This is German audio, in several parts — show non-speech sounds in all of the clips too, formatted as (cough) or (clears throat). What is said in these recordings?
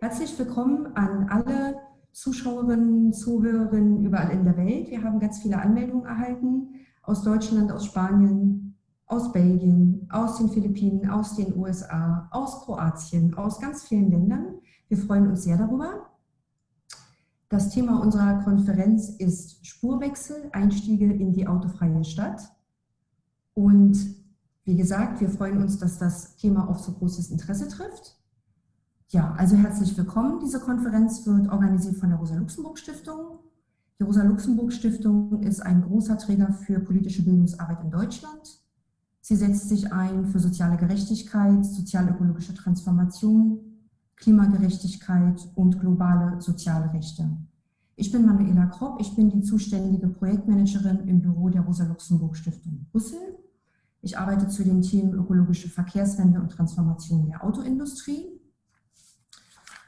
Herzlich willkommen an alle Zuschauerinnen, Zuhörerinnen überall in der Welt. Wir haben ganz viele Anmeldungen erhalten aus Deutschland, aus Spanien, aus Belgien, aus den Philippinen, aus den USA, aus Kroatien, aus ganz vielen Ländern. Wir freuen uns sehr darüber. Das Thema unserer Konferenz ist Spurwechsel, Einstiege in die autofreie Stadt. Und wie gesagt, wir freuen uns, dass das Thema auf so großes Interesse trifft. Ja, also herzlich willkommen. Diese Konferenz wird organisiert von der Rosa-Luxemburg-Stiftung. Die Rosa-Luxemburg-Stiftung ist ein großer Träger für politische Bildungsarbeit in Deutschland. Sie setzt sich ein für soziale Gerechtigkeit, sozial-ökologische Transformation, Klimagerechtigkeit und globale soziale Rechte. Ich bin Manuela Kropp, ich bin die zuständige Projektmanagerin im Büro der Rosa-Luxemburg-Stiftung Brüssel. Ich arbeite zu den Themen ökologische Verkehrswende und Transformation der Autoindustrie.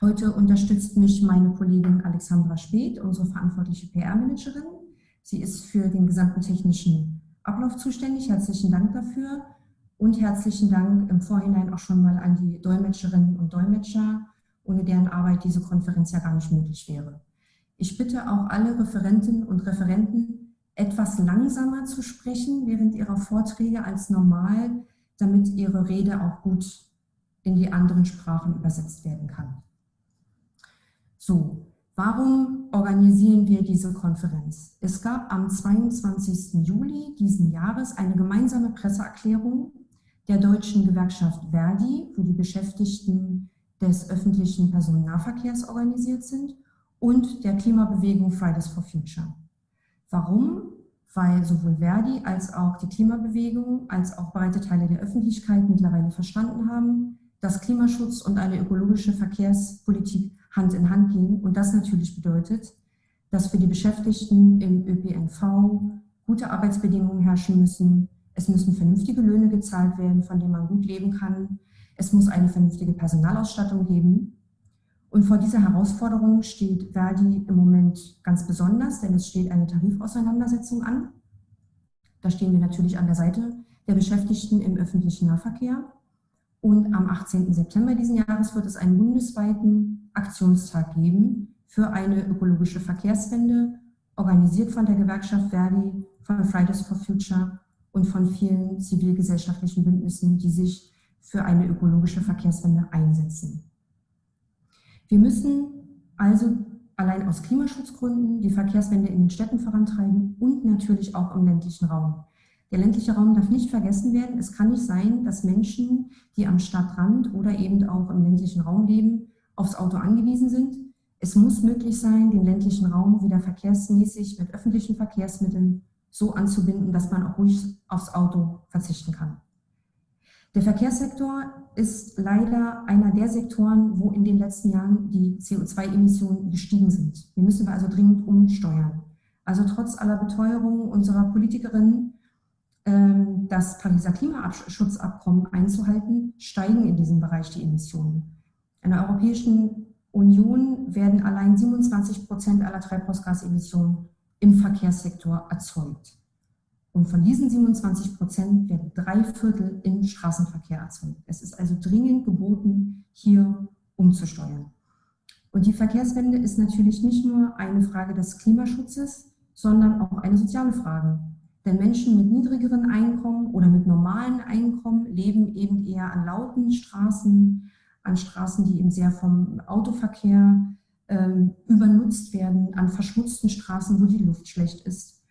Heute unterstützt mich meine Kollegin Alexandra Speth, unsere verantwortliche PR-Managerin. Sie ist für den gesamten technischen Ablauf zuständig. Herzlichen Dank dafür. Und herzlichen Dank im Vorhinein auch schon mal an die Dolmetscherinnen und Dolmetscher, ohne deren Arbeit diese Konferenz ja gar nicht möglich wäre. Ich bitte auch alle Referentinnen und Referenten, etwas langsamer zu sprechen während ihrer Vorträge als normal, damit ihre Rede auch gut in die anderen Sprachen übersetzt werden kann. So, warum organisieren wir diese Konferenz? Es gab am 22. Juli diesen Jahres eine gemeinsame Presseerklärung der deutschen Gewerkschaft Verdi, wo die Beschäftigten des öffentlichen Personennahverkehrs organisiert sind, und der Klimabewegung Fridays for Future. Warum? Weil sowohl Verdi als auch die Klimabewegung, als auch breite Teile der Öffentlichkeit mittlerweile verstanden haben, dass Klimaschutz und eine ökologische Verkehrspolitik Hand in Hand gehen. Und das natürlich bedeutet, dass für die Beschäftigten im ÖPNV gute Arbeitsbedingungen herrschen müssen. Es müssen vernünftige Löhne gezahlt werden, von denen man gut leben kann. Es muss eine vernünftige Personalausstattung geben. Und vor dieser Herausforderung steht Verdi im Moment ganz besonders, denn es steht eine Tarifauseinandersetzung an. Da stehen wir natürlich an der Seite der Beschäftigten im öffentlichen Nahverkehr. Und am 18. September diesen Jahres wird es einen bundesweiten Aktionstag geben für eine ökologische Verkehrswende, organisiert von der Gewerkschaft Verdi, von Fridays for Future und von vielen zivilgesellschaftlichen Bündnissen, die sich für eine ökologische Verkehrswende einsetzen. Wir müssen also allein aus Klimaschutzgründen die Verkehrswende in den Städten vorantreiben und natürlich auch im ländlichen Raum. Der ländliche Raum darf nicht vergessen werden. Es kann nicht sein, dass Menschen, die am Stadtrand oder eben auch im ländlichen Raum leben, aufs Auto angewiesen sind. Es muss möglich sein, den ländlichen Raum wieder verkehrsmäßig mit öffentlichen Verkehrsmitteln so anzubinden, dass man auch ruhig aufs Auto verzichten kann. Der Verkehrssektor ist leider einer der Sektoren, wo in den letzten Jahren die CO2-Emissionen gestiegen sind. Wir müssen also dringend umsteuern. Also trotz aller Beteuerungen unserer Politikerinnen ähm, das Pariser Klimaschutzabkommen einzuhalten, steigen in diesem Bereich die Emissionen. In der Europäischen Union werden allein 27 Prozent aller Treibhausgasemissionen im Verkehrssektor erzeugt. Und von diesen 27 Prozent werden drei Viertel im Straßenverkehr erzeugt. Es ist also dringend geboten, hier umzusteuern. Und die Verkehrswende ist natürlich nicht nur eine Frage des Klimaschutzes, sondern auch eine soziale Frage. Denn Menschen mit niedrigeren Einkommen oder mit normalen Einkommen leben eben eher an lauten Straßen, an Straßen, die eben sehr vom Autoverkehr übernutzt werden, an verschmutzten Straßen, wo die Luft schlecht ist.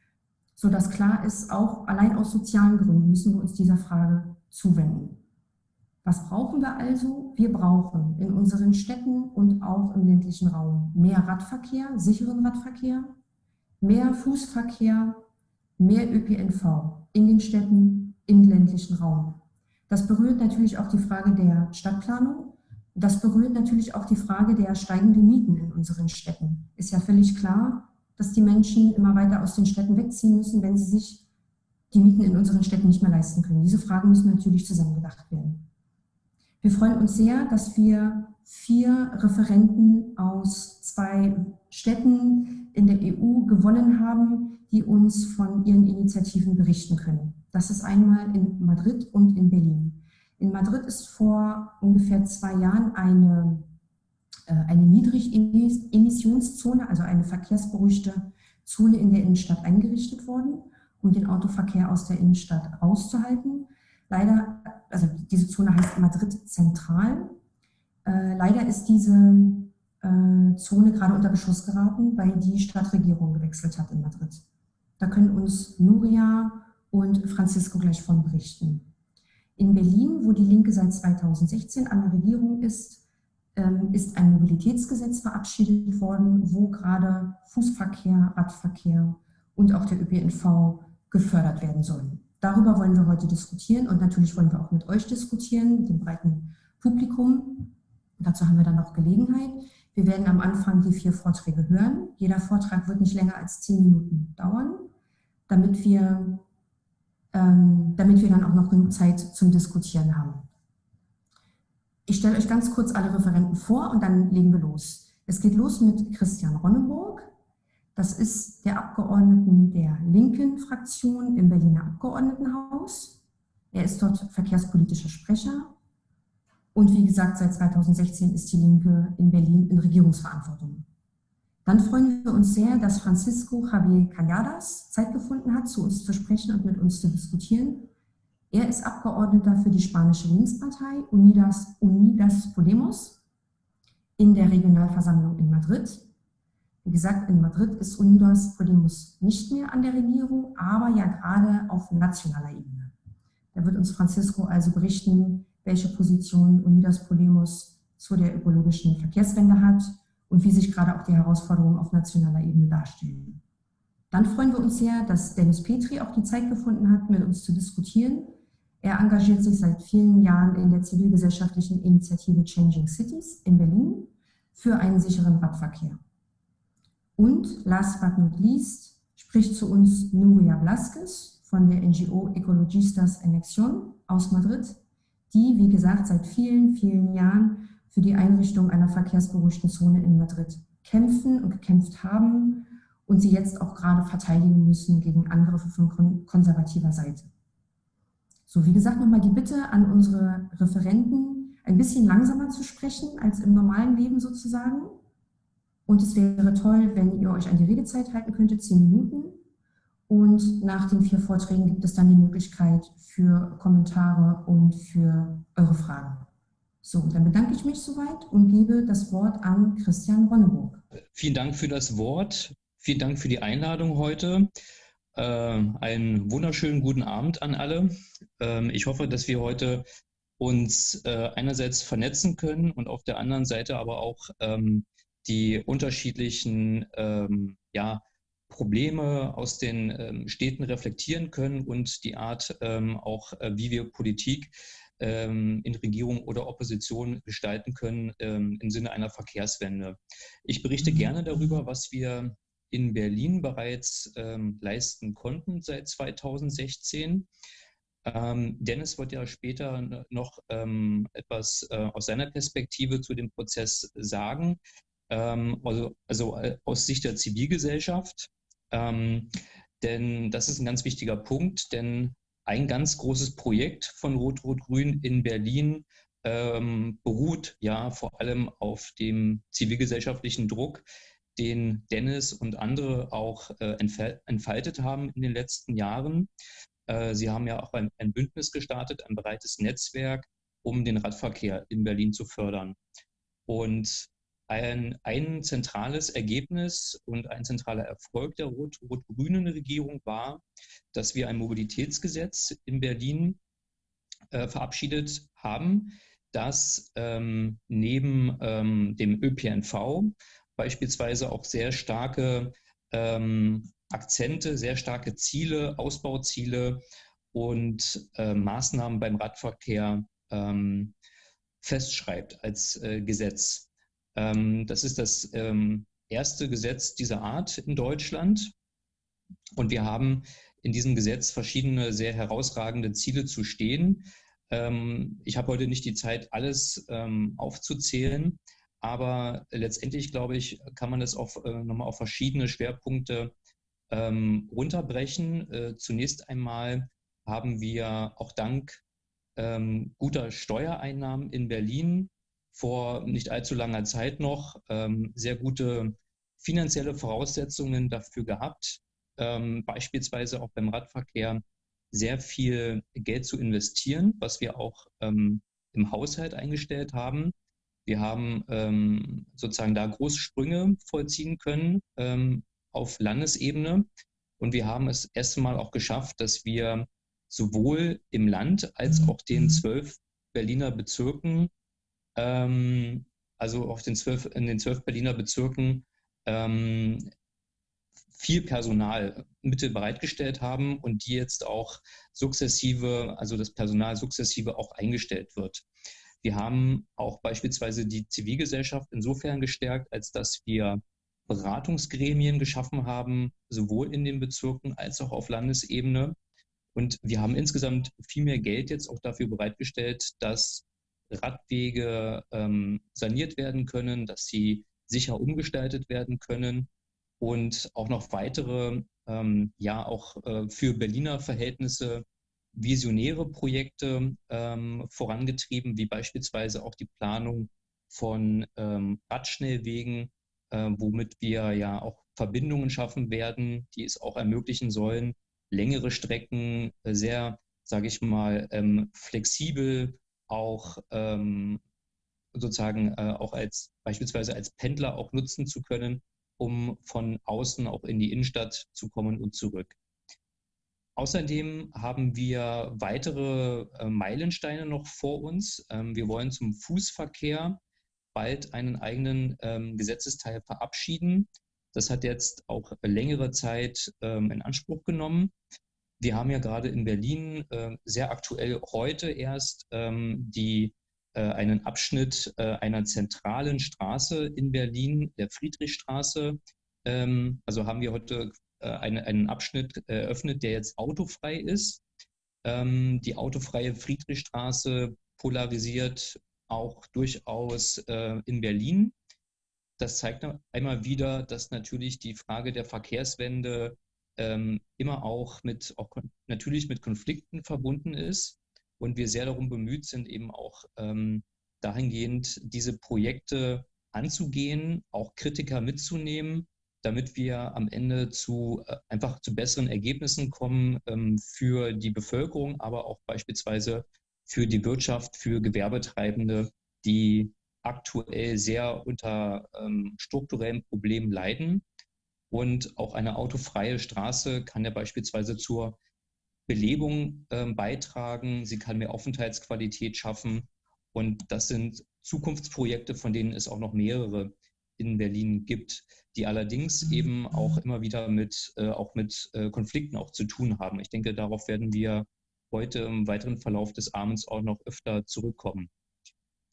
Sodass klar ist, auch allein aus sozialen Gründen müssen wir uns dieser Frage zuwenden. Was brauchen wir also? Wir brauchen in unseren Städten und auch im ländlichen Raum mehr Radverkehr, sicheren Radverkehr, mehr Fußverkehr, mehr ÖPNV in den Städten, im ländlichen Raum. Das berührt natürlich auch die Frage der Stadtplanung. Das berührt natürlich auch die Frage der steigenden Mieten in unseren Städten. Ist ja völlig klar, dass die Menschen immer weiter aus den Städten wegziehen müssen, wenn sie sich die Mieten in unseren Städten nicht mehr leisten können. Diese Fragen müssen natürlich zusammengedacht werden. Wir freuen uns sehr, dass wir vier Referenten aus zwei Städten in der EU gewonnen haben, die uns von ihren Initiativen berichten können. Das ist einmal in Madrid und in Berlin. In Madrid ist vor ungefähr zwei Jahren eine, äh, eine Niedrigemissionszone, also eine verkehrsberuhigte Zone in der Innenstadt eingerichtet worden, um den Autoverkehr aus der Innenstadt rauszuhalten. Leider, also diese Zone heißt Madrid Zentral. Äh, leider ist diese äh, Zone gerade unter Beschuss geraten, weil die Stadtregierung gewechselt hat in Madrid. Da können uns Nuria und Francisco gleich von berichten. In Berlin, wo die Linke seit 2016 an der Regierung ist, ähm, ist ein Mobilitätsgesetz verabschiedet worden, wo gerade Fußverkehr, Radverkehr und auch der ÖPNV gefördert werden sollen. Darüber wollen wir heute diskutieren und natürlich wollen wir auch mit euch diskutieren, dem breiten Publikum. Dazu haben wir dann noch Gelegenheit. Wir werden am Anfang die vier Vorträge hören. Jeder Vortrag wird nicht länger als zehn Minuten dauern, damit wir damit wir dann auch noch genug Zeit zum Diskutieren haben. Ich stelle euch ganz kurz alle Referenten vor und dann legen wir los. Es geht los mit Christian Ronnenburg. Das ist der Abgeordneten der linken Fraktion im Berliner Abgeordnetenhaus. Er ist dort verkehrspolitischer Sprecher. Und wie gesagt, seit 2016 ist die Linke in Berlin in Regierungsverantwortung. Dann freuen wir uns sehr, dass Francisco Javier Calladas Zeit gefunden hat, zu uns zu sprechen und mit uns zu diskutieren. Er ist Abgeordneter für die spanische Linkspartei Unidas, Unidas Podemos in der Regionalversammlung in Madrid. Wie gesagt, in Madrid ist Unidas Podemos nicht mehr an der Regierung, aber ja gerade auf nationaler Ebene. Da wird uns Francisco also berichten, welche Position Unidas Podemos zu der ökologischen Verkehrswende hat und wie sich gerade auch die Herausforderungen auf nationaler Ebene darstellen. Dann freuen wir uns sehr, dass Dennis Petri auch die Zeit gefunden hat, mit uns zu diskutieren. Er engagiert sich seit vielen Jahren in der zivilgesellschaftlichen Initiative Changing Cities in Berlin für einen sicheren Radverkehr. Und last but not least spricht zu uns Nuria Blasquez von der NGO Ecologistas Acción aus Madrid, die, wie gesagt, seit vielen, vielen Jahren für die Einrichtung einer verkehrsberuhigten Zone in Madrid kämpfen und gekämpft haben und sie jetzt auch gerade verteidigen müssen gegen Angriffe von konservativer Seite. So, wie gesagt, nochmal die Bitte an unsere Referenten, ein bisschen langsamer zu sprechen als im normalen Leben sozusagen. Und es wäre toll, wenn ihr euch an die Redezeit halten könntet, zehn Minuten. Und nach den vier Vorträgen gibt es dann die Möglichkeit für Kommentare und für eure Fragen. So, dann bedanke ich mich soweit und gebe das Wort an Christian Ronneburg. Vielen Dank für das Wort. Vielen Dank für die Einladung heute. Äh, einen wunderschönen guten Abend an alle. Ähm, ich hoffe, dass wir heute uns äh, einerseits vernetzen können und auf der anderen Seite aber auch ähm, die unterschiedlichen ähm, ja, Probleme aus den ähm, Städten reflektieren können und die Art ähm, auch, äh, wie wir Politik ähm, in Regierung oder Opposition gestalten können ähm, im Sinne einer Verkehrswende. Ich berichte mhm. gerne darüber, was wir in Berlin bereits ähm, leisten konnten seit 2016. Ähm, Dennis wird ja später noch ähm, etwas äh, aus seiner Perspektive zu dem Prozess sagen, ähm, also, also äh, aus Sicht der Zivilgesellschaft. Denn das ist ein ganz wichtiger Punkt, denn ein ganz großes Projekt von Rot-Rot-Grün in Berlin ähm, beruht ja vor allem auf dem zivilgesellschaftlichen Druck, den Dennis und andere auch äh, entfaltet haben in den letzten Jahren. Äh, sie haben ja auch ein, ein, Bündnis gestartet, ein breites Netzwerk, um den Radverkehr in Berlin zu fördern. Und ein, ein zentrales Ergebnis und ein zentraler Erfolg der rot-grünen Regierung war, dass wir ein Mobilitätsgesetz in Berlin äh, verabschiedet haben, das ähm, neben ähm, dem ÖPNV beispielsweise auch sehr starke ähm, Akzente, sehr starke Ziele, Ausbauziele und äh, Maßnahmen beim Radverkehr ähm, festschreibt als äh, Gesetz. Ähm, das ist das ähm, erste Gesetz dieser Art in Deutschland. Und wir haben in diesem Gesetz verschiedene sehr herausragende Ziele zu stehen. Ähm, ich habe heute nicht die Zeit, alles aufzuzählen, Aber letztendlich, glaube ich, kann man das auf, äh, nochmal auf verschiedene Schwerpunkte runterbrechen. Äh, zunächst einmal haben wir auch dank guter Steuereinnahmen in Berlin vor nicht allzu langer Zeit noch ähm, sehr gute finanzielle Voraussetzungen dafür gehabt, ähm, beispielsweise auch beim Radverkehr sehr viel Geld zu investieren, was wir auch ähm, im Haushalt eingestellt haben. Wir haben ähm, sozusagen da große Sprünge vollziehen können ähm, auf Landesebene. Und wir haben es erstmal auch geschafft, dass wir sowohl im Land als mhm. auch den zwölf Berliner Bezirken, ähm, also auf den zwölf, in den zwölf Berliner Bezirken ähm, viel Personal Mittel bereitgestellt haben und die jetzt auch sukzessive, also das Personal sukzessive auch eingestellt wird. Wir haben auch beispielsweise die Zivilgesellschaft insofern gestärkt, als dass wir Beratungsgremien geschaffen haben, sowohl in den Bezirken als auch auf Landesebene. Und wir haben insgesamt viel mehr Geld jetzt auch dafür bereitgestellt, dass Radwege ähm, saniert werden können, dass sie sicher umgestaltet werden können und auch noch weitere, ähm, ja auch äh, für Berliner Verhältnisse visionäre Projekte ähm, vorangetrieben, wie beispielsweise auch die Planung von ähm, Radschnellwegen, äh, womit wir ja auch Verbindungen schaffen werden, die es auch ermöglichen sollen, längere Strecken äh, sehr, sage ich mal, ähm, flexibel auch ähm, sozusagen äh, auch als beispielsweise als Pendler auch nutzen zu können, um von außen auch in die Innenstadt zu kommen und zurück. Außerdem haben wir weitere äh, Meilensteine noch vor uns. Ähm, wir wollen zum Fußverkehr bald einen eigenen ähm, Gesetzesteil verabschieden. Das hat jetzt auch längere Zeit ähm, in Anspruch genommen. Wir haben ja gerade in Berlin äh, sehr aktuell heute erst ähm, die, äh, einen Abschnitt äh, einer zentralen Straße in Berlin, der Friedrichstraße. Ähm, also haben wir heute äh, eine, einen Abschnitt eröffnet, der jetzt autofrei ist. Ähm, die autofreie Friedrichstraße polarisiert auch durchaus äh, in Berlin. Das zeigt einmal wieder, dass natürlich die Frage der Verkehrswende ähm, immer auch mit, auch natürlich mit Konflikten verbunden ist und wir sehr darum bemüht sind, eben auch ähm, dahingehend diese Projekte anzugehen, auch Kritiker mitzunehmen damit wir am Ende zu äh, einfach zu besseren Ergebnissen kommen ähm, für die Bevölkerung, aber auch beispielsweise für die Wirtschaft, für Gewerbetreibende, die aktuell sehr unter ähm, strukturellen Problemen leiden. Und auch eine autofreie Straße kann ja beispielsweise zur Belebung ähm, beitragen. Sie kann mehr Aufenthaltsqualität schaffen. Und das sind Zukunftsprojekte, von denen es auch noch mehrere in Berlin gibt, die allerdings mhm. eben auch immer wieder mit, äh, auch mit äh, Konflikten auch zu tun haben. Ich denke, darauf werden wir heute im weiteren Verlauf des Abends auch noch öfter zurückkommen.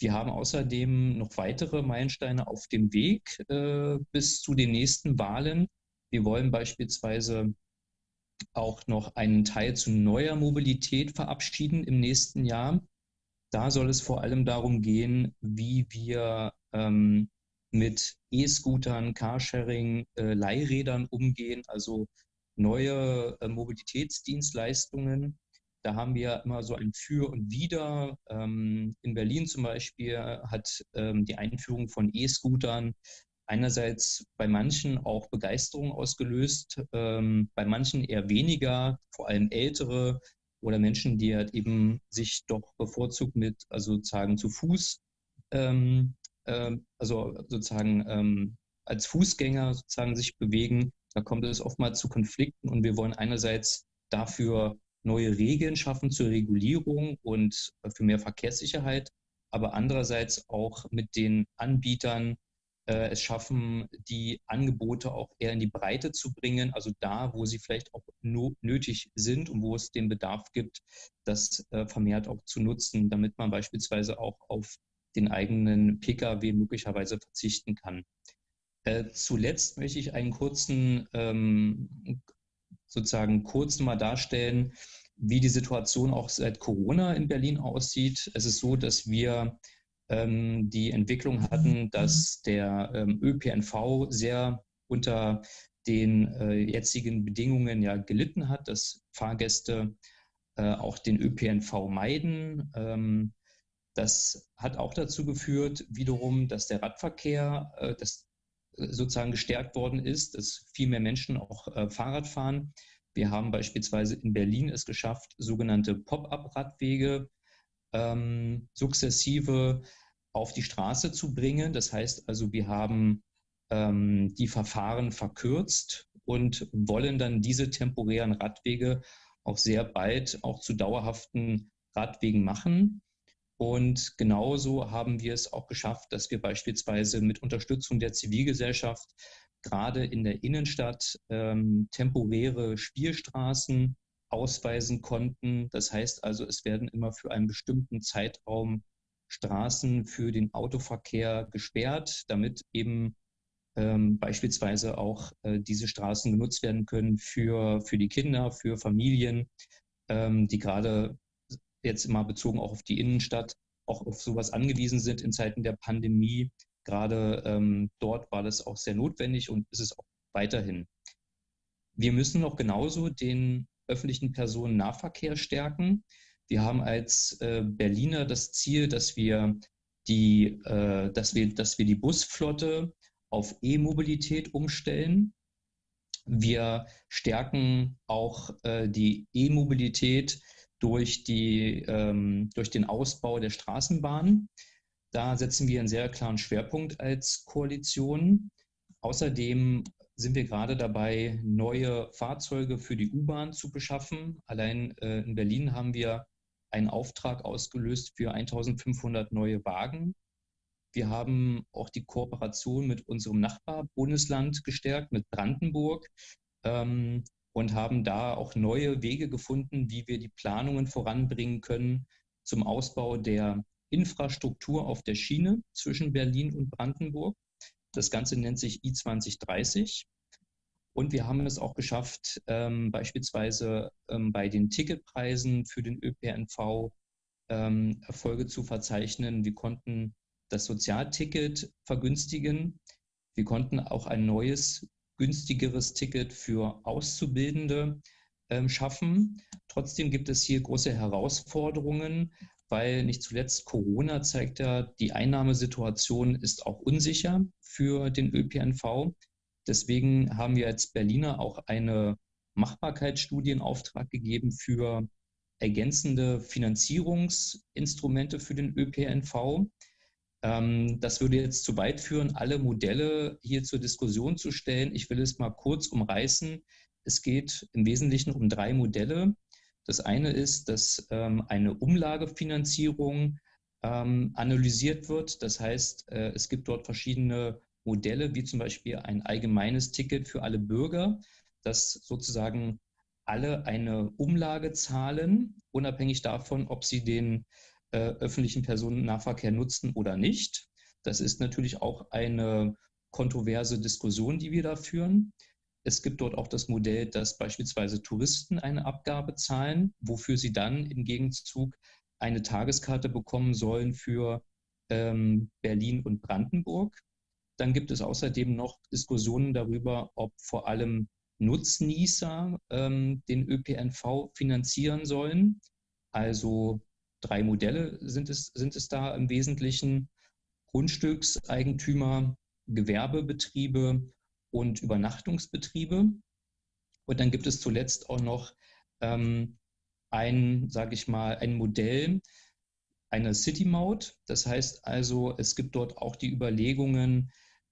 Wir haben außerdem noch weitere Meilensteine auf dem Weg äh, bis zu den nächsten Wahlen. Wir wollen beispielsweise auch noch einen Teil zu neuer Mobilität verabschieden im nächsten Jahr. Da soll es vor allem darum gehen, wie wir ähm, mit E-Scootern, Carsharing, äh, Leihrädern umgehen, also neue äh, Mobilitätsdienstleistungen. Da haben wir immer so ein Für und Wider. Ähm, in Berlin zum Beispiel hat ähm, die Einführung von E-Scootern einerseits bei manchen auch Begeisterung ausgelöst, ähm, bei manchen eher weniger, vor allem ältere oder Menschen, die halt eben sich doch bevorzugt mit, also sozusagen zu Fuß ähm, ähm, also sozusagen ähm, als Fußgänger sozusagen sich bewegen. Da kommt es oftmals zu Konflikten und wir wollen einerseits dafür neue Regeln schaffen zur Regulierung und äh, für mehr Verkehrssicherheit, aber andererseits auch mit den Anbietern äh, es schaffen, die Angebote auch eher in die Breite zu bringen, also da, wo sie vielleicht auch no nötig sind und wo es den Bedarf gibt, das äh, vermehrt auch zu nutzen, damit man beispielsweise auch auf den eigenen Pkw möglicherweise verzichten kann. Äh, zuletzt möchte ich einen kurzen, ähm, sozusagen kurz mal darstellen, wie die Situation auch seit Corona in Berlin aussieht. Es ist so, dass wir ähm, die Entwicklung hatten, dass der ähm, ÖPNV sehr unter den äh, jetzigen Bedingungen ja gelitten hat, dass Fahrgäste äh, auch den ÖPNV meiden. Ähm, das hat auch dazu geführt, wiederum, dass der Radverkehr äh, das, äh, sozusagen gestärkt worden ist, dass viel mehr Menschen auch äh, Fahrrad fahren. Wir haben beispielsweise in Berlin es geschafft, sogenannte Pop-up-Radwege ähm, sukzessive auf die Straße zu bringen. Das heißt also, wir haben ähm, die Verfahren verkürzt und wollen dann diese temporären Radwege auch sehr bald auch zu dauerhaften Radwegen machen. Und genauso haben wir es auch geschafft, dass wir beispielsweise mit Unterstützung der Zivilgesellschaft gerade in der Innenstadt ähm, temporäre Spielstraßen ausweisen konnten. Das heißt also, es werden immer für einen bestimmten Zeitraum Straßen für den Autoverkehr gesperrt, damit eben ähm, beispielsweise auch äh, diese Straßen genutzt werden können für, für die Kinder, für Familien, ähm, die gerade jetzt immer bezogen auch auf die Innenstadt auch auf sowas angewiesen sind in Zeiten der Pandemie. Gerade ähm, dort war das auch sehr notwendig und ist es auch weiterhin. Wir müssen noch genauso den öffentlichen Personennahverkehr stärken. Wir haben als äh, Berliner das Ziel, dass wir die, äh, dass wir, dass wir die Busflotte auf E-Mobilität umstellen. Wir stärken auch äh, die E-Mobilität durch, ähm, durch den Ausbau der Straßenbahn. Da setzen wir einen sehr klaren Schwerpunkt als Koalition. Außerdem sind wir gerade dabei, neue Fahrzeuge für die U-Bahn zu beschaffen. Allein äh, in Berlin haben wir einen Auftrag ausgelöst für 1500 neue Wagen. Wir haben auch die Kooperation mit unserem Nachbarbundesland gestärkt, mit Brandenburg, ähm, und haben da auch neue Wege gefunden, wie wir die Planungen voranbringen können zum Ausbau der Infrastruktur auf der Schiene zwischen Berlin und Brandenburg. Das Ganze nennt sich I2030. Und wir haben es auch geschafft, ähm, beispielsweise ähm, bei den Ticketpreisen für den ÖPNV ähm, Erfolge zu verzeichnen. Wir konnten das Sozialticket vergünstigen. Wir konnten auch ein neues, günstigeres Ticket für Auszubildende ähm, schaffen. Trotzdem gibt es hier große Herausforderungen, weil nicht zuletzt Corona zeigt ja, die Einnahmesituation ist auch unsicher für den ÖPNV. Deswegen haben wir als Berliner auch eine Machbarkeitsstudie in Auftrag gegeben für ergänzende Finanzierungsinstrumente für den ÖPNV. Ähm, das würde jetzt zu weit führen, alle Modelle hier zur Diskussion zu stellen. Ich will es mal kurz umreißen. Es geht im Wesentlichen um drei Modelle. Das eine ist, dass ähm, eine Umlagefinanzierung ähm, analysiert wird. Das heißt, äh, es gibt dort verschiedene Modelle, wie zum Beispiel ein allgemeines Ticket für alle Bürger, dass sozusagen alle eine Umlage zahlen, unabhängig davon, ob sie den äh, öffentlichen Personennahverkehr nutzen oder nicht. Das ist natürlich auch eine kontroverse Diskussion, die wir da führen. Es gibt dort auch das Modell, dass beispielsweise Touristen eine Abgabe zahlen, wofür sie dann im Gegenzug eine Tageskarte bekommen sollen für ähm, Berlin und Brandenburg. Dann gibt es außerdem noch Diskussionen darüber, ob vor allem Nutznießer ähm, den ÖPNV finanzieren sollen. Also drei Modelle sind es, sind es da im Wesentlichen. Grundstückseigentümer, Gewerbebetriebe und Übernachtungsbetriebe. Und dann gibt es zuletzt auch noch ähm, ein, sage ich mal, ein Modell, eine City Maut. Das heißt also, es gibt dort auch die Überlegungen,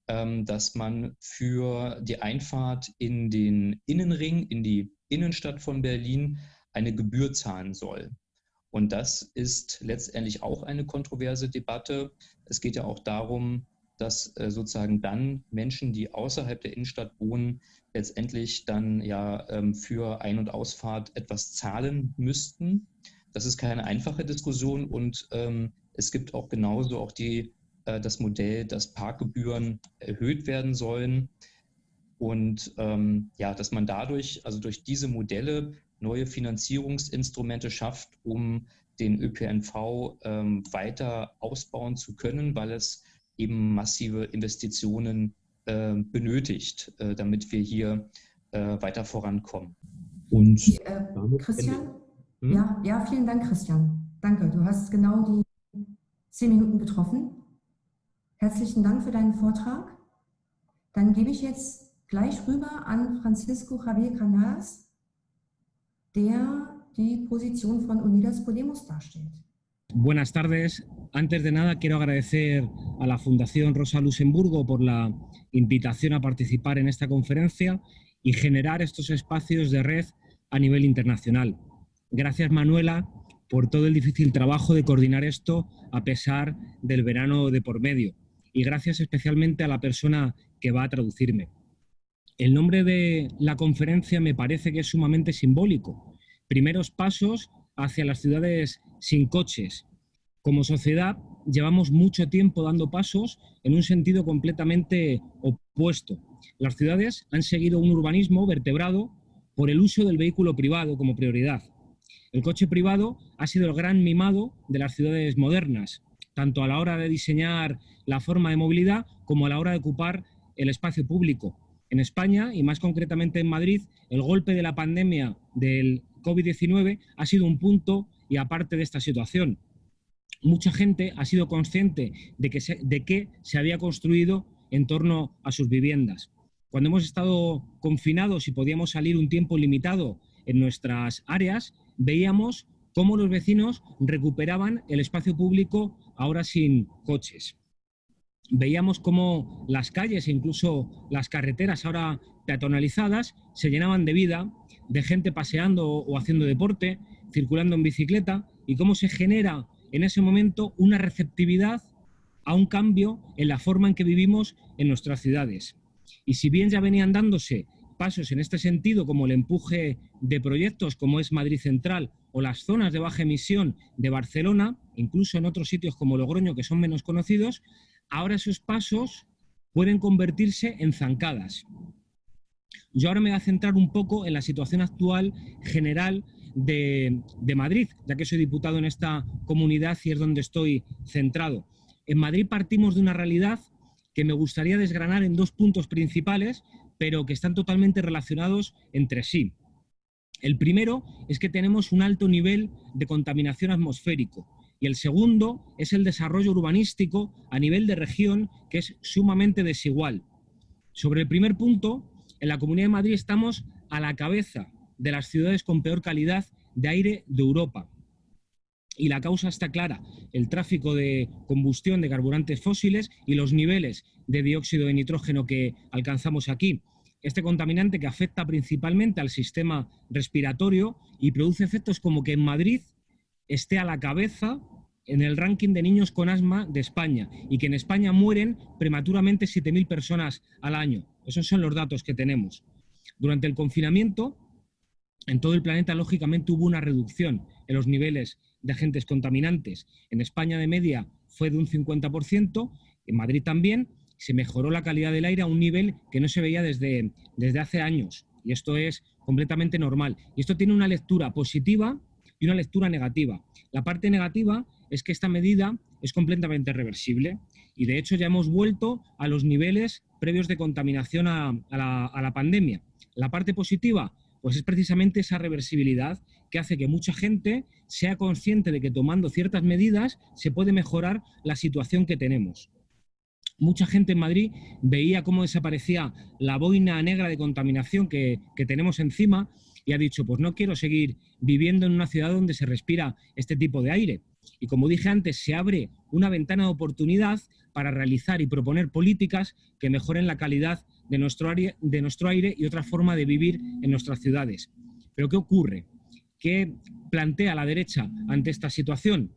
ähm, dass man für die Einfahrt in den Innenring, in die Innenstadt von Berlin, eine Gebühr zahlen soll. Und das ist letztendlich auch eine kontroverse Debatte. Es geht ja auch darum, dass äh, sozusagen dann Menschen, die außerhalb der Innenstadt wohnen, letztendlich dann ja ähm, für Ein- und Ausfahrt etwas zahlen müssten. Das ist keine einfache Diskussion und ähm, es gibt auch genauso auch die, äh, das Modell, dass Parkgebühren erhöht werden sollen. Und ähm, ja, dass man dadurch, also durch diese Modelle, neue Finanzierungsinstrumente schafft, um den ÖPNV ähm, weiter ausbauen zu können, weil es eben massive Investitionen äh, benötigt, äh, damit wir hier äh, weiter vorankommen. Und äh, Christian? Hm? Ja, ja, vielen Dank, Christian. Danke, du hast genau die zehn Minuten getroffen. Herzlichen Dank für deinen Vortrag. Dann gebe ich jetzt gleich rüber an Francisco Javier Canals, der die Position von Unidas Podemos darstellt. Buenas tardes. Antes de nada, quiero agradecer a la Fundación Rosa Luxemburgo por la invitación a participar en esta conferencia y generar estos espacios de red a nivel internacional. Gracias, Manuela, por todo el difícil trabajo de coordinar esto a pesar del verano de por medio. Y gracias especialmente a la persona que va a traducirme. El nombre de la conferencia me parece que es sumamente simbólico. Primeros pasos hacia las ciudades sin coches. Como sociedad llevamos mucho tiempo dando pasos en un sentido completamente opuesto. Las ciudades han seguido un urbanismo vertebrado por el uso del vehículo privado como prioridad. El coche privado ha sido el gran mimado de las ciudades modernas, tanto a la hora de diseñar la forma de movilidad como a la hora de ocupar el espacio público. En España, y más concretamente en Madrid, el golpe de la pandemia del COVID-19 ha sido un punto y aparte de esta situación. Mucha gente ha sido consciente de que, se, de que se había construido en torno a sus viviendas. Cuando hemos estado confinados y podíamos salir un tiempo limitado en nuestras áreas, veíamos cómo los vecinos recuperaban el espacio público ahora sin coches. Veíamos cómo las calles e incluso las carreteras ahora peatonalizadas se llenaban de vida, de gente paseando o haciendo deporte, circulando en bicicleta y cómo se genera en ese momento una receptividad a un cambio en la forma en que vivimos en nuestras ciudades. Y si bien ya venían dándose pasos en este sentido, como el empuje de proyectos como es Madrid Central o las zonas de baja emisión de Barcelona, incluso en otros sitios como Logroño que son menos conocidos, ahora esos pasos pueden convertirse en zancadas. Yo ahora me voy a centrar un poco en la situación actual general de, Madrid, ya que soy diputado en esta comunidad y es donde estoy centrado. En Madrid partimos de una realidad que me gustaría desgranar en dos puntos principales, pero que están totalmente relacionados entre sí. El primero es que tenemos un alto nivel de contaminación atmosférico y el segundo es el desarrollo urbanístico a nivel de región que es sumamente desigual. Sobre el primer punto, en la Comunidad de Madrid estamos a la cabeza de las ciudades con peor calidad de aire de Europa. Y la causa está clara, el tráfico de combustión de carburantes fósiles y los niveles de dióxido de nitrógeno que alcanzamos aquí. Este contaminante que afecta principalmente al sistema respiratorio y produce efectos como que en Madrid esté a la cabeza en el ranking de niños con asma de España y que en España mueren prematuramente 7.000 personas al año. Esos son los datos que tenemos. Durante el confinamiento, en todo el planeta, lógicamente, hubo una reducción en los niveles de agentes contaminantes. En España, de media, fue de un 50%, en Madrid también, se mejoró la calidad del aire a un nivel que no se veía desde, desde hace años. Y esto es completamente normal. Y esto tiene una lectura positiva y una lectura negativa. La parte negativa es que esta medida es completamente reversible y de hecho ya hemos vuelto a los niveles previos de contaminación a, la, pandemia. La parte positiva, pues es precisamente esa reversibilidad que hace que mucha gente sea consciente de que tomando ciertas medidas se puede mejorar la situación que tenemos. Mucha gente en Madrid veía cómo desaparecía la boina negra de contaminación que tenemos encima y ha dicho, pues no quiero seguir viviendo en una ciudad donde se respira este tipo de aire. Y como dije antes, se abre una ventana de oportunidad para realizar y proponer políticas que mejoren la calidad de nuestro, aire, y otra forma de vivir en nuestras ciudades. Pero ¿qué ocurre? ¿Qué plantea la derecha ante esta situación?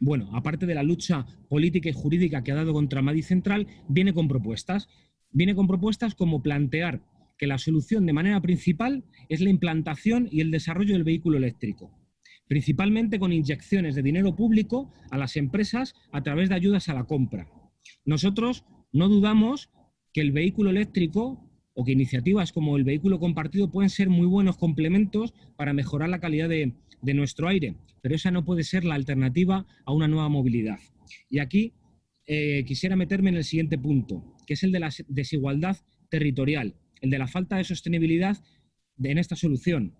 Bueno, aparte de la lucha política y jurídica que ha dado contra Madrid Central, viene con propuestas. Viene con propuestas como plantear que la solución de manera principal es la implantación y el desarrollo del vehículo eléctrico, principalmente con inyecciones de dinero público a las empresas a través de ayudas a la compra. Nosotros no dudamos que el vehículo eléctrico o que iniciativas como el vehículo compartido pueden ser muy buenos complementos para mejorar la calidad de, nuestro aire, pero esa no puede ser la alternativa a una nueva movilidad. Y aquí eh, quisiera meterme en el siguiente punto, que es el de la desigualdad territorial, el de la falta de sostenibilidad en esta solución.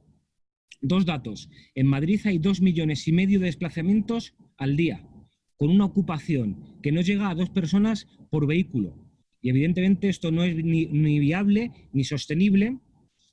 Dos datos. En Madrid hay dos millones y medio de desplazamientos al día, con una ocupación que no llega a dos personas por vehículo. Y evidentemente esto no es ni, viable ni sostenible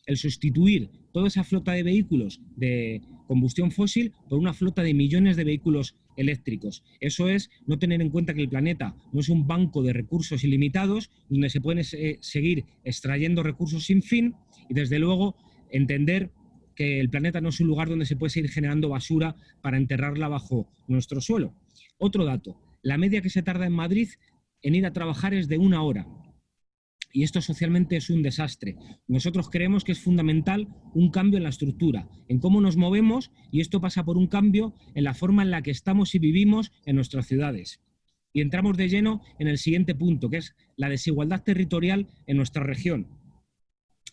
el sustituir toda esa flota de vehículos de combustión fósil por una flota de millones de vehículos eléctricos. Eso es no tener en cuenta que el planeta no es un banco de recursos ilimitados donde se pueden eh, seguir extrayendo recursos sin fin y desde luego entender que el planeta no es un lugar donde se puede seguir generando basura para enterrarla bajo nuestro suelo. Otro dato, la media que se tarda en Madrid en ir a trabajar es de una hora. Y esto socialmente es un desastre. Nosotros creemos que es fundamental un cambio en la estructura, en cómo nos movemos, y esto pasa por un cambio en la forma en la que estamos y vivimos en nuestras ciudades. Y entramos de lleno en el siguiente punto, que es la desigualdad territorial en nuestra región.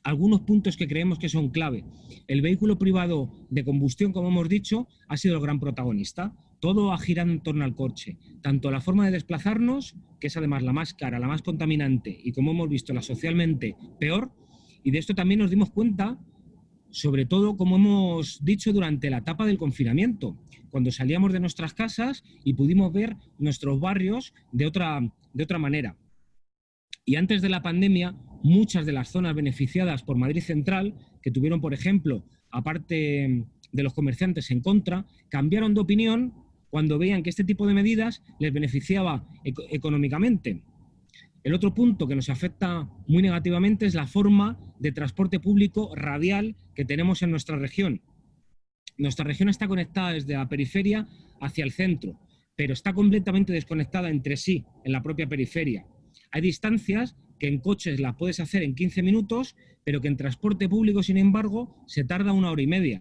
Algunos puntos que creemos que son clave. El vehículo privado de combustión, como hemos dicho, ha sido el gran protagonista todo ha girado en torno al coche. Tanto la forma de desplazarnos, que es además la más cara, la más contaminante y como hemos visto la socialmente peor, y de esto también nos dimos cuenta, sobre todo como hemos dicho durante la etapa del confinamiento, cuando salíamos de nuestras casas y pudimos ver nuestros barrios de otra, de otra manera. Y antes de la pandemia, muchas de las zonas beneficiadas por Madrid Central, que tuvieron, por ejemplo, aparte de los comerciantes en contra, cambiaron de opinión cuando veían que este tipo de medidas les beneficiaba económicamente. El otro punto que nos afecta muy negativamente es la forma de transporte público radial que tenemos en nuestra región. Nuestra región está conectada desde la periferia hacia el centro, pero está completamente desconectada entre sí en la propia periferia. Hay distancias que en coches las puedes hacer en 15 minutos, pero que en transporte público, sin embargo, se tarda una hora y media.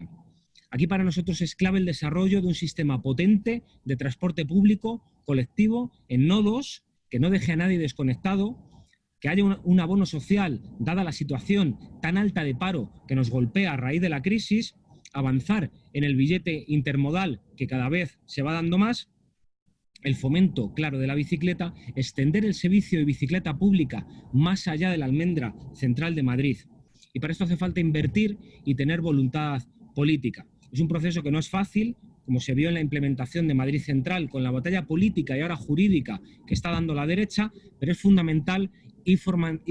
Aquí para nosotros es clave el desarrollo de un sistema potente de transporte público colectivo en nodos que no deje a nadie desconectado, que haya un, abono social, dada la situación tan alta de paro que nos golpea a raíz de la crisis, avanzar en el billete intermodal que cada vez se va dando más, el fomento, claro, de la bicicleta, extender el servicio de bicicleta pública más allá de la almendra central de Madrid. Y para esto hace falta invertir y tener voluntad política. Es un proceso que no es fácil, como se vio en la implementación de Madrid Central, con la batalla política y ahora jurídica que está dando la derecha, pero es fundamental ir,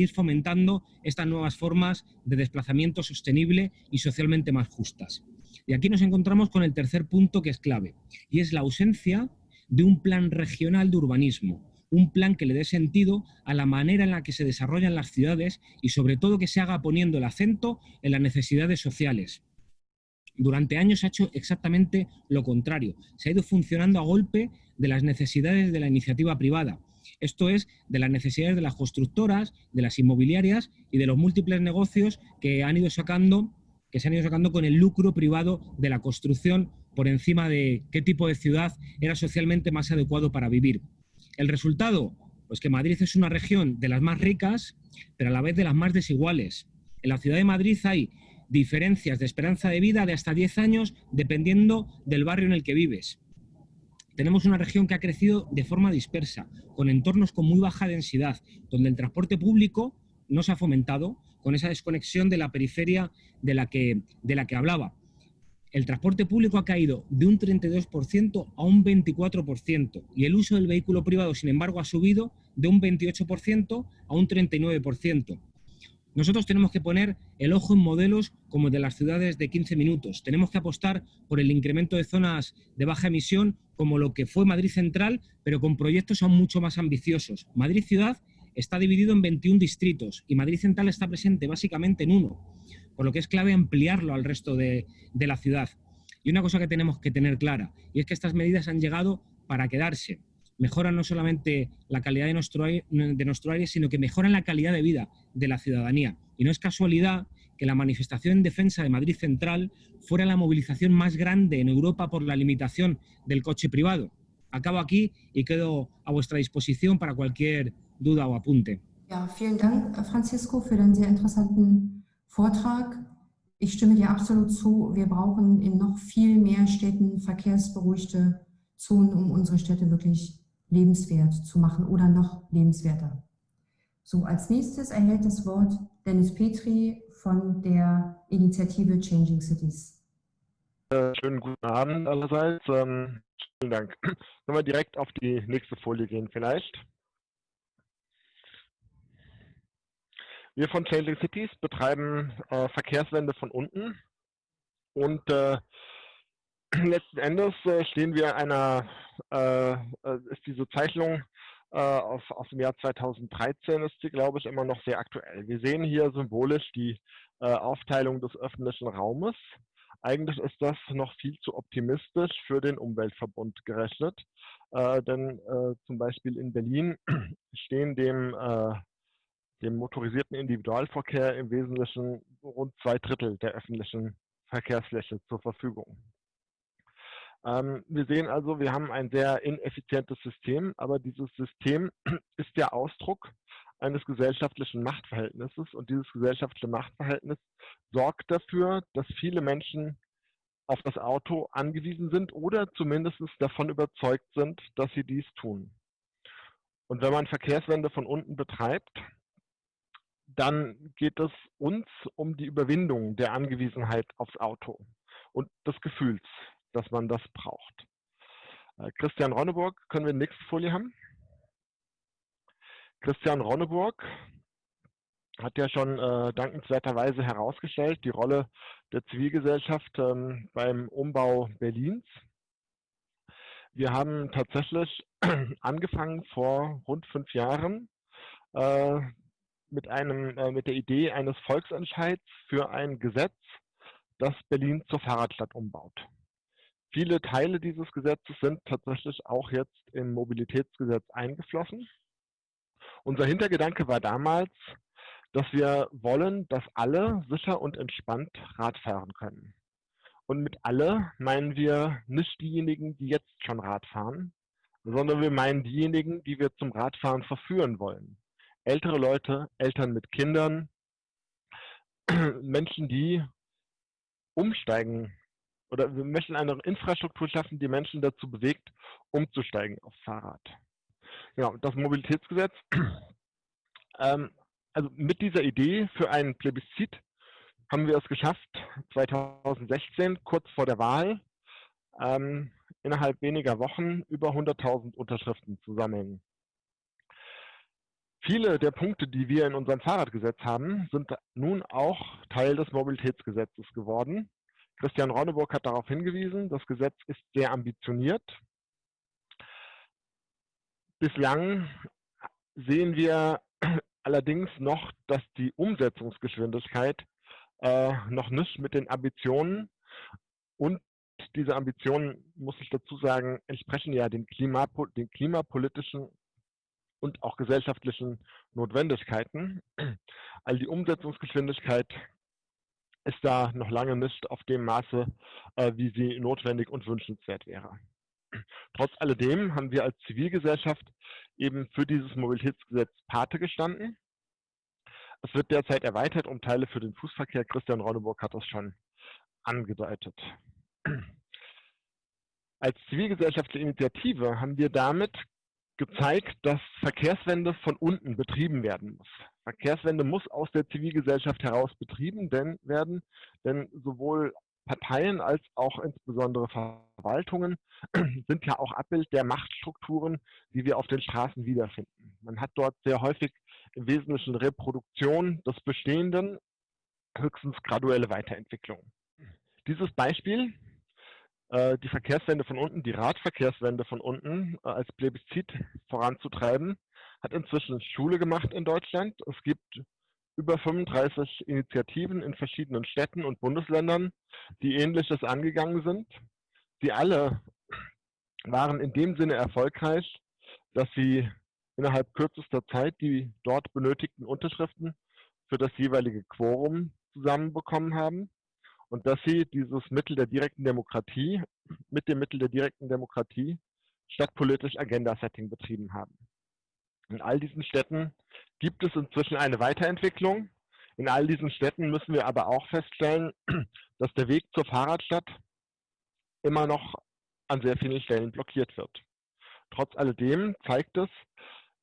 fomentando estas nuevas formas de desplazamiento sostenible y socialmente más justas. Y aquí nos encontramos con el tercer punto que es clave, y es la ausencia de un plan regional de urbanismo, un plan que le dé sentido a la manera en la que se desarrollan las ciudades y sobre todo que se haga poniendo el acento en las necesidades sociales durante años ha hecho exactamente lo contrario. Se ha ido funcionando a golpe de las necesidades de la iniciativa privada. Esto es, de las necesidades de las constructoras, de las inmobiliarias y de los múltiples negocios que han ido sacando que se han ido sacando con el lucro privado de la construcción por encima de qué tipo de ciudad era socialmente más adecuado para vivir. El resultado, pues que Madrid es una región de las más ricas, pero a la vez de las más desiguales. En la ciudad de Madrid hay diferencias de esperanza de vida de hasta 10 años dependiendo del barrio en el que vives. Tenemos una región que ha crecido de forma dispersa, con entornos con muy baja densidad, donde el transporte público no se ha fomentado, con esa desconexión de la periferia de la que, de la que hablaba. El transporte público ha caído de un 32% a un 24% y el uso del vehículo privado, sin embargo, ha subido de un 28% a un 39%. Nosotros tenemos que poner el ojo en modelos como el de las ciudades de 15 minutos. Tenemos que apostar por el incremento de zonas de baja emisión como lo que fue Madrid Central, pero con proyectos aún mucho más ambiciosos. Madrid Ciudad está dividido en 21 distritos y Madrid Central está presente básicamente en uno, por lo que es clave ampliarlo al resto de, de la ciudad. Y una cosa que tenemos que tener clara, y es que estas medidas han llegado para quedarse mejoran no solamente la calidad de nuestro, aire, de nuestro aire, sino que mejoran la calidad de vida de la ciudadanía. Y no es casualidad que la manifestación en defensa de Madrid Central fuera la movilización más grande en Europa por la limitación del coche privado. Acabo aquí y quedo a vuestra disposición para cualquier duda o apunte. Ja, vielen Dank, Francisco, für deinen sehr interessanten Vortrag. Ich stimme dir absolut zu. Wir brauchen in noch viel mehr Städten verkehrsberuhigte Zonen, um unsere Städte wirklich lebenswert zu machen oder noch lebenswerter. So, als nächstes erhält das Wort Dennis Petri von der Initiative Changing Cities. Äh, schönen guten Abend allerseits. Ähm, vielen Dank. (clears throat) Können wir direkt auf die nächste Folie gehen vielleicht? Wir von Changing Cities betreiben äh, Verkehrswende von unten und äh, letzten Endes äh, stehen wir einer, äh, äh, ist diese Zeichnung auf, aus dem Jahr 2013, ist sie, glaube ich, immer noch sehr aktuell. Wir sehen hier symbolisch die Aufteilung des öffentlichen Raumes. Eigentlich ist das noch viel zu optimistisch für den Umweltverbund gerechnet, denn zum Beispiel in Berlin (clears throat) stehen dem dem motorisierten Individualverkehr im Wesentlichen rund zwei Drittel der öffentlichen Verkehrsfläche zur Verfügung. Ähm, wir sehen also, wir haben ein sehr ineffizientes System, aber dieses System (clears throat) ist der Ausdruck eines gesellschaftlichen Machtverhältnisses und dieses gesellschaftliche Machtverhältnis sorgt dafür, dass viele Menschen auf das Auto angewiesen sind oder zumindest davon überzeugt sind, dass sie dies tun. Und wenn man Verkehrswende von unten betreibt, dann geht es uns um die Überwindung der Angewiesenheit aufs Auto und des Gefühls, dass man das braucht. Äh, Christian Ronneburg, können wir die nächste Folie haben? Christian Ronneburg hat ja schon äh, dankenswerterweise herausgestellt, die Rolle der Zivilgesellschaft ähm, beim Umbau Berlins. Wir haben tatsächlich (clears throat) angefangen vor rund fünf Jahren äh, mit, einem, äh, mit der Idee eines Volksentscheids für ein Gesetz, das Berlin zur Fahrradstadt umbaut. Viele Teile dieses Gesetzes sind tatsächlich auch jetzt im Mobilitätsgesetz eingeflossen. Unser Hintergedanke war damals, dass wir wollen, dass alle sicher und entspannt Rad fahren können. Und mit alle meinen wir nicht diejenigen, die jetzt schon Rad fahren, sondern wir meinen diejenigen, die wir zum Radfahren verführen wollen ältere Leute, Eltern mit Kindern, (clears throat) Menschen, die umsteigen oder wir möchten eine Infrastruktur schaffen, die Menschen dazu bewegt, umzusteigen aufs Fahrrad. Genau, das Mobilitätsgesetz. (clears throat) Ähm, also mit dieser Idee für einen Plebiszit haben wir es geschafft, 2016, kurz vor der Wahl, ähm, innerhalb weniger Wochen über 100.000 Unterschriften zu sammeln. Viele der Punkte, die wir in unserem Fahrradgesetz haben, sind nun auch Teil des Mobilitätsgesetzes geworden. Christian Ronneburg hat darauf hingewiesen, das Gesetz ist sehr ambitioniert. Bislang sehen wir (clears throat) allerdings noch, dass die Umsetzungsgeschwindigkeit äh, noch nicht mit den Ambitionen und diese Ambitionen, muss ich dazu sagen, entsprechen ja den, Klimapo den klimapolitischen und auch gesellschaftlichen Notwendigkeiten. Also die Umsetzungsgeschwindigkeit ist da noch lange nicht auf dem Maße, äh, wie sie notwendig und wünschenswert wäre. Trotz alledem haben wir als Zivilgesellschaft eben für dieses Mobilitätsgesetz Pate gestanden. Es wird derzeit erweitert um Teile für den Fußverkehr. Christian Ronneburg hat das schon angedeutet. Als zivilgesellschaftliche Initiative haben wir damit gezeigt, dass Verkehrswende von unten betrieben werden muss. Verkehrswende muss aus der Zivilgesellschaft heraus betrieben denn, werden, denn sowohl Parteien als auch insbesondere Verwaltungen (clears throat) sind ja auch Abbild der Machtstrukturen, die wir auf den Straßen wiederfinden. Man hat dort sehr häufig im Wesentlichen Reproduktion des Bestehenden, höchstens graduelle Weiterentwicklung. Dieses Beispiel die Verkehrswende von unten, die Radverkehrswende von unten äh, als Plebiszit voranzutreiben, hat inzwischen Schule gemacht in Deutschland. Es gibt über 35 Initiativen in verschiedenen Städten und Bundesländern, die Ähnliches angegangen sind. Sie alle waren in dem Sinne erfolgreich, dass sie innerhalb kürzester Zeit die dort benötigten Unterschriften für das jeweilige Quorum zusammenbekommen haben und dass sie dieses Mittel der direkten Demokratie mit dem Mittel der direkten Demokratie stadtpolitisch Agenda-Setting betrieben haben. In all diesen Städten gibt es inzwischen eine Weiterentwicklung. In all diesen Städten müssen wir aber auch feststellen, (clears throat) dass der Weg zur Fahrradstadt immer noch an sehr vielen Stellen blockiert wird. Trotz alledem zeigt es,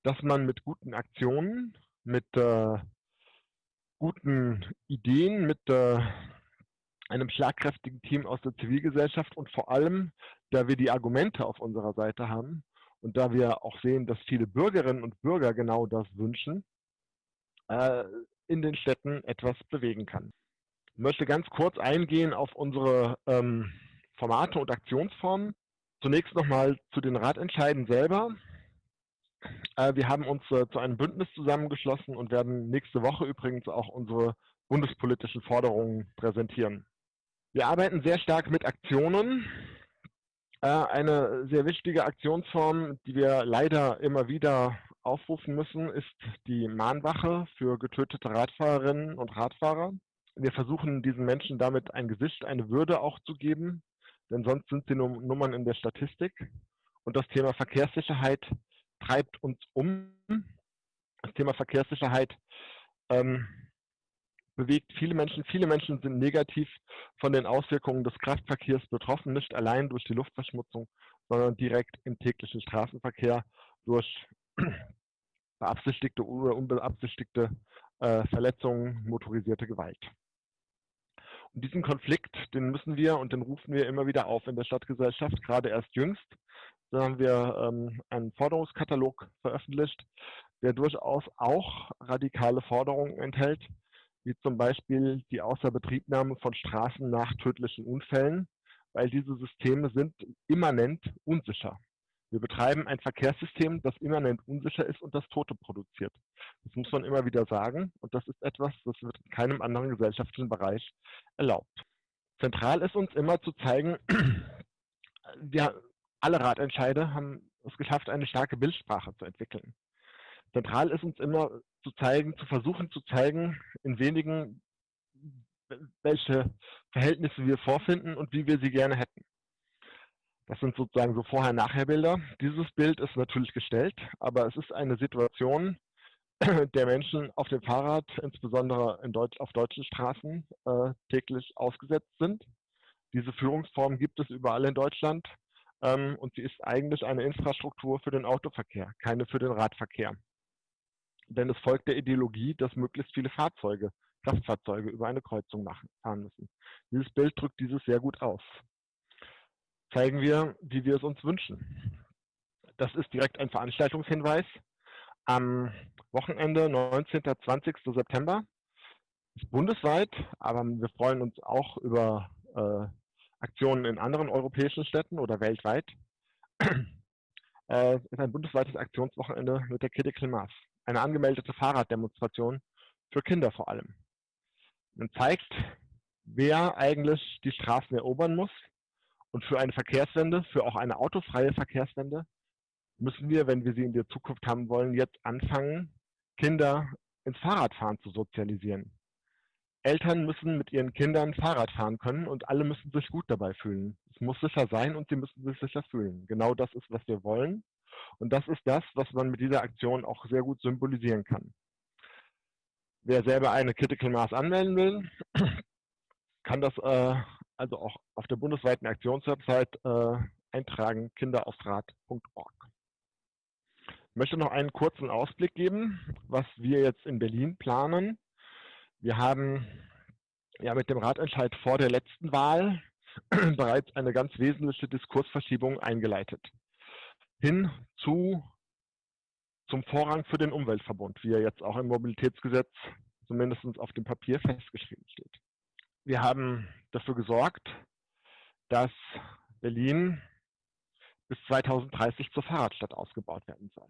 dass man mit guten Aktionen, mit äh, guten Ideen, mit äh, einem schlagkräftigen Team aus der Zivilgesellschaft und vor allem, da wir die Argumente auf unserer Seite haben und da wir auch sehen, dass viele Bürgerinnen und Bürger genau das wünschen, äh, in den Städten etwas bewegen kann. Ich möchte ganz kurz eingehen auf unsere ähm, Formate und Aktionsformen. Zunächst nochmal zu den Ratentscheiden selber. Äh, wir haben uns äh, zu einem Bündnis zusammengeschlossen und werden nächste Woche übrigens auch unsere bundespolitischen Forderungen präsentieren. Wir arbeiten sehr stark mit Aktionen. Äh, eine sehr wichtige Aktionsform, die wir leider immer wieder aufrufen müssen, ist die Mahnwache für getötete Radfahrerinnen und Radfahrer. Wir versuchen diesen Menschen damit ein Gesicht, eine Würde auch zu geben, denn sonst sind sie nur Nummern in der Statistik. Und das Thema Verkehrssicherheit treibt uns um. Das Thema Verkehrssicherheit ähm, bewegt viele Menschen. Viele Menschen sind negativ von den Auswirkungen des Kraftverkehrs betroffen, nicht allein durch die Luftverschmutzung, sondern direkt im täglichen Straßenverkehr durch (clears throat) beabsichtigte oder unbeabsichtigte äh, Verletzungen, motorisierte Gewalt. Und diesen Konflikt, den müssen wir und den rufen wir immer wieder auf in der Stadtgesellschaft, gerade erst jüngst. Da haben wir ähm, einen Forderungskatalog veröffentlicht, der durchaus auch radikale Forderungen enthält, wie zum Beispiel die Außerbetriebnahme von Straßen nach tödlichen Unfällen, weil diese Systeme sind immanent unsicher. Wir betreiben ein Verkehrssystem, das immanent unsicher ist und das Tote produziert. Das muss man immer wieder sagen und das ist etwas, das wird in keinem anderen gesellschaftlichen Bereich erlaubt. Zentral ist uns immer zu zeigen, (clears throat) wir alle Ratentscheide haben es geschafft, eine starke Bildsprache zu entwickeln. Zentral ist uns immer zu zeigen, zu versuchen zu zeigen, in wenigen, welche Verhältnisse wir vorfinden und wie wir sie gerne hätten. Das sind sozusagen so Vorher-Nachher-Bilder. Dieses Bild ist natürlich gestellt, aber es ist eine Situation, (clears throat) der Menschen auf dem Fahrrad, insbesondere Deutsch, auf deutschen Straßen, äh, täglich ausgesetzt sind. Diese Führungsform gibt es überall in Deutschland ähm, und sie ist eigentlich eine Infrastruktur für den Autoverkehr, keine für den Radverkehr. Denn es folgt der Ideologie, dass möglichst viele Fahrzeuge, Kraftfahrzeuge über eine Kreuzung fahren müssen. Dieses Bild drückt dieses sehr gut aus zeigen wir, wie wir es uns wünschen. Das ist direkt ein Veranstaltungshinweis. Am Wochenende, 19. 20. September, ist bundesweit, aber wir freuen uns auch über äh, Aktionen in anderen europäischen Städten oder weltweit. äh, ist ein bundesweites Aktionswochenende mit der Critical Mass. Eine angemeldete Fahrraddemonstration für Kinder vor allem. Man zeigt, wer eigentlich die Straßen erobern muss, und für eine Verkehrswende, für auch eine autofreie Verkehrswende, müssen wir, wenn wir sie in der Zukunft haben wollen, jetzt anfangen, Kinder ins Fahrradfahren zu sozialisieren. Eltern müssen mit ihren Kindern Fahrrad fahren können und alle müssen sich gut dabei fühlen. Es muss sicher sein und sie müssen sich sicher fühlen. Genau das ist, was wir wollen. Und das ist das, was man mit dieser Aktion auch sehr gut symbolisieren kann. Wer selber eine Critical Mass anmelden will, (clears throat) kann das äh, also auch auf der bundesweiten Aktionswebsite äh, eintragen, kinderaufrad.org. Ich möchte noch einen kurzen Ausblick geben, was wir jetzt in Berlin planen. Wir haben ja mit dem Ratentscheid vor der letzten Wahl (clears throat) bereits eine ganz wesentliche Diskursverschiebung eingeleitet. Hin zu zum Vorrang für den Umweltverbund, wie er jetzt auch im Mobilitätsgesetz zumindest auf dem Papier festgeschrieben steht. Wir haben dafür gesorgt, dass Berlin bis 2030 zur Fahrradstadt ausgebaut werden soll.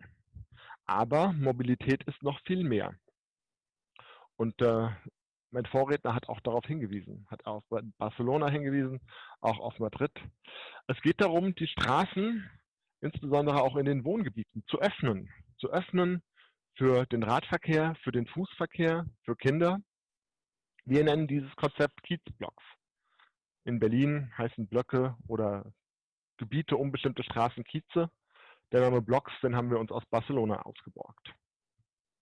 Aber Mobilität ist noch viel mehr. Und äh, mein Vorredner hat auch darauf hingewiesen, hat auf Barcelona hingewiesen, auch auf Madrid. Es geht darum, die Straßen, insbesondere auch in den Wohngebieten, zu öffnen. Zu öffnen für den Radverkehr, für den Fußverkehr, für Kinder wir nennen dieses Konzept Kiezblocks. In Berlin heißen Blöcke oder Gebiete um bestimmte Straßen Kieze. Der Name Blocks, den haben wir uns aus Barcelona ausgeborgt.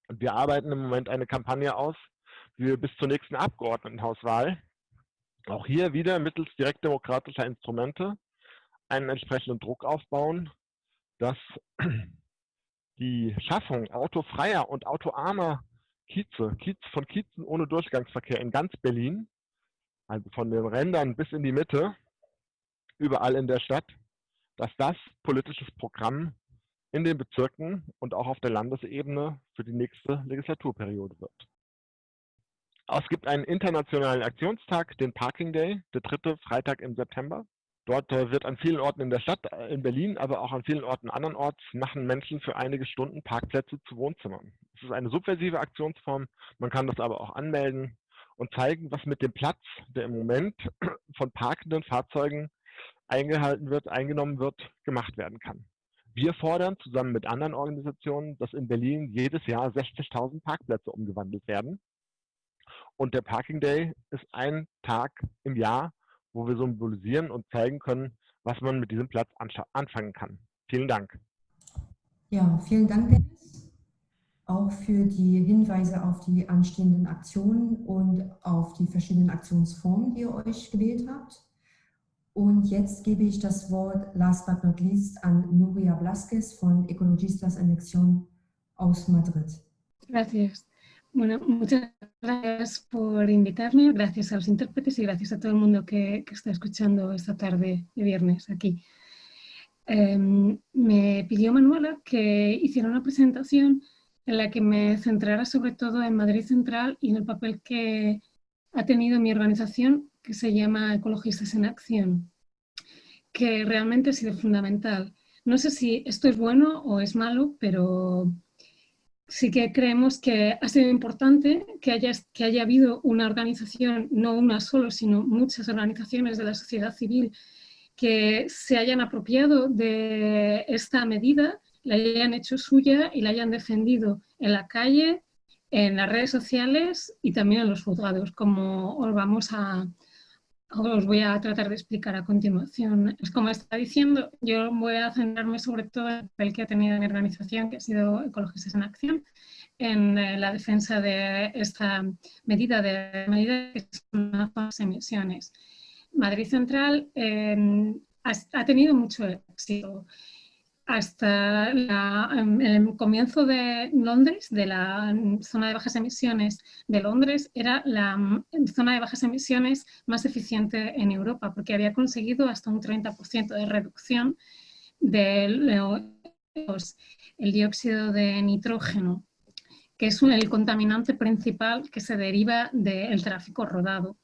Und wir arbeiten im Moment eine Kampagne aus, wie wir bis zur nächsten Abgeordnetenhauswahl auch hier wieder mittels direktdemokratischer Instrumente einen entsprechenden Druck aufbauen, dass (clears throat) die Schaffung autofreier und autoarmer Kieze, Kiez von Kiezen ohne Durchgangsverkehr in ganz Berlin, also von den Rändern bis in die Mitte, überall in der Stadt, dass das politisches Programm in den Bezirken und auch auf der Landesebene für die nächste Legislaturperiode wird. Es gibt einen internationalen Aktionstag, den Parking Day, der dritte Freitag im September. Dort äh, wird an vielen Orten in der Stadt, äh, in Berlin, aber auch an vielen Orten andernorts, machen Menschen für einige Stunden Parkplätze zu Wohnzimmern. Es ist eine subversive Aktionsform, man kann das aber auch anmelden und zeigen, was mit dem Platz, der im Moment (clears throat) von parkenden Fahrzeugen eingehalten wird, eingenommen wird, gemacht werden kann. Wir fordern zusammen mit anderen Organisationen, dass in Berlin jedes Jahr 60.000 Parkplätze umgewandelt werden. Und der Parking Day ist ein Tag im Jahr, wo wir symbolisieren und zeigen können, was man mit diesem Platz anfangen kann. Vielen Dank. Ja, vielen Dank, Dennis. Auch für die Hinweise auf die anstehenden Aktionen und auf die verschiedenen Aktionsformen, die ihr euch gewählt habt. Und jetzt gebe ich das Wort, last but not least, an Nuria Blasquez von Ecologistas en Acción aus Madrid. Gracias. Bueno, muchas gracias por invitarme, gracias a los intérpretes y gracias a todo el mundo que, está escuchando esta tarde de viernes aquí. Em, me pidió Manuela que hiciera una presentación en la que me centrara sobre todo en Madrid Central y en el papel que ha tenido mi organización que se llama Ecologistas en Acción, que realmente ha sido fundamental. No sé si esto es bueno o es malo, pero sí que creemos que ha sido importante que haya, que haya habido una organización, no una solo, sino muchas organizaciones de la sociedad civil que se hayan apropiado de esta medida, la hayan hecho suya y la hayan defendido en la calle, en las redes sociales y también en los juzgados, como os vamos a, os voy a tratar de explicar a continuación. Es como está diciendo, yo voy a centrarme sobre todo en el papel que ha tenido mi organización, que ha sido Ecologistas en Acción, en eh, la defensa de esta medida de medida que son las emisiones. Madrid Central eh, ha, tenido mucho éxito hasta em, el comienzo de Londres, de la zona de bajas emisiones de Londres, era la zona de bajas emisiones más eficiente en Europa, porque había conseguido hasta un 30% de reducción del dióxido de nitrógeno, que es el contaminante principal que se deriva del tráfico rodado.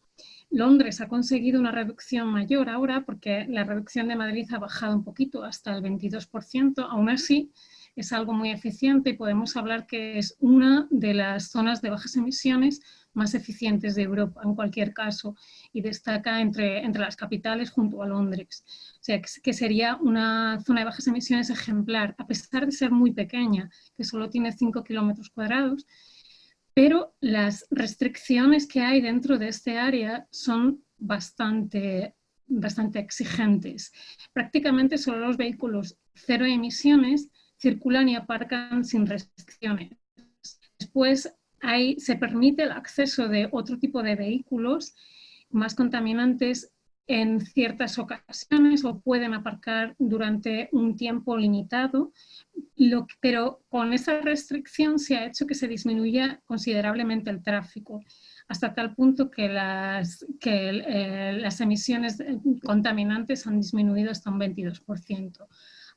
Londres ha conseguido una reducción mayor ahora porque la reducción de Madrid ha bajado un poquito hasta el 22%, aún así es algo muy eficiente y podemos hablar que es una de las zonas de bajas emisiones más eficientes de Europa en cualquier caso y destaca entre, entre las capitales junto a Londres. O sea, que sería una zona de bajas emisiones ejemplar, a pesar de ser muy pequeña, que solo tiene 5 kilómetros cuadrados, pero las restricciones que hay dentro de este área son bastante, bastante exigentes. Prácticamente solo los vehículos cero emisiones circulan y aparcan sin restricciones. Después hay, se permite el acceso de otro tipo de vehículos más contaminantes en ciertas ocasiones o pueden aparcar durante un tiempo limitado, pero con esa restricción se ha hecho que se disminuya considerablemente el tráfico, hasta tal punto que las, que, eh, las emisiones contaminantes han disminuido hasta un 22%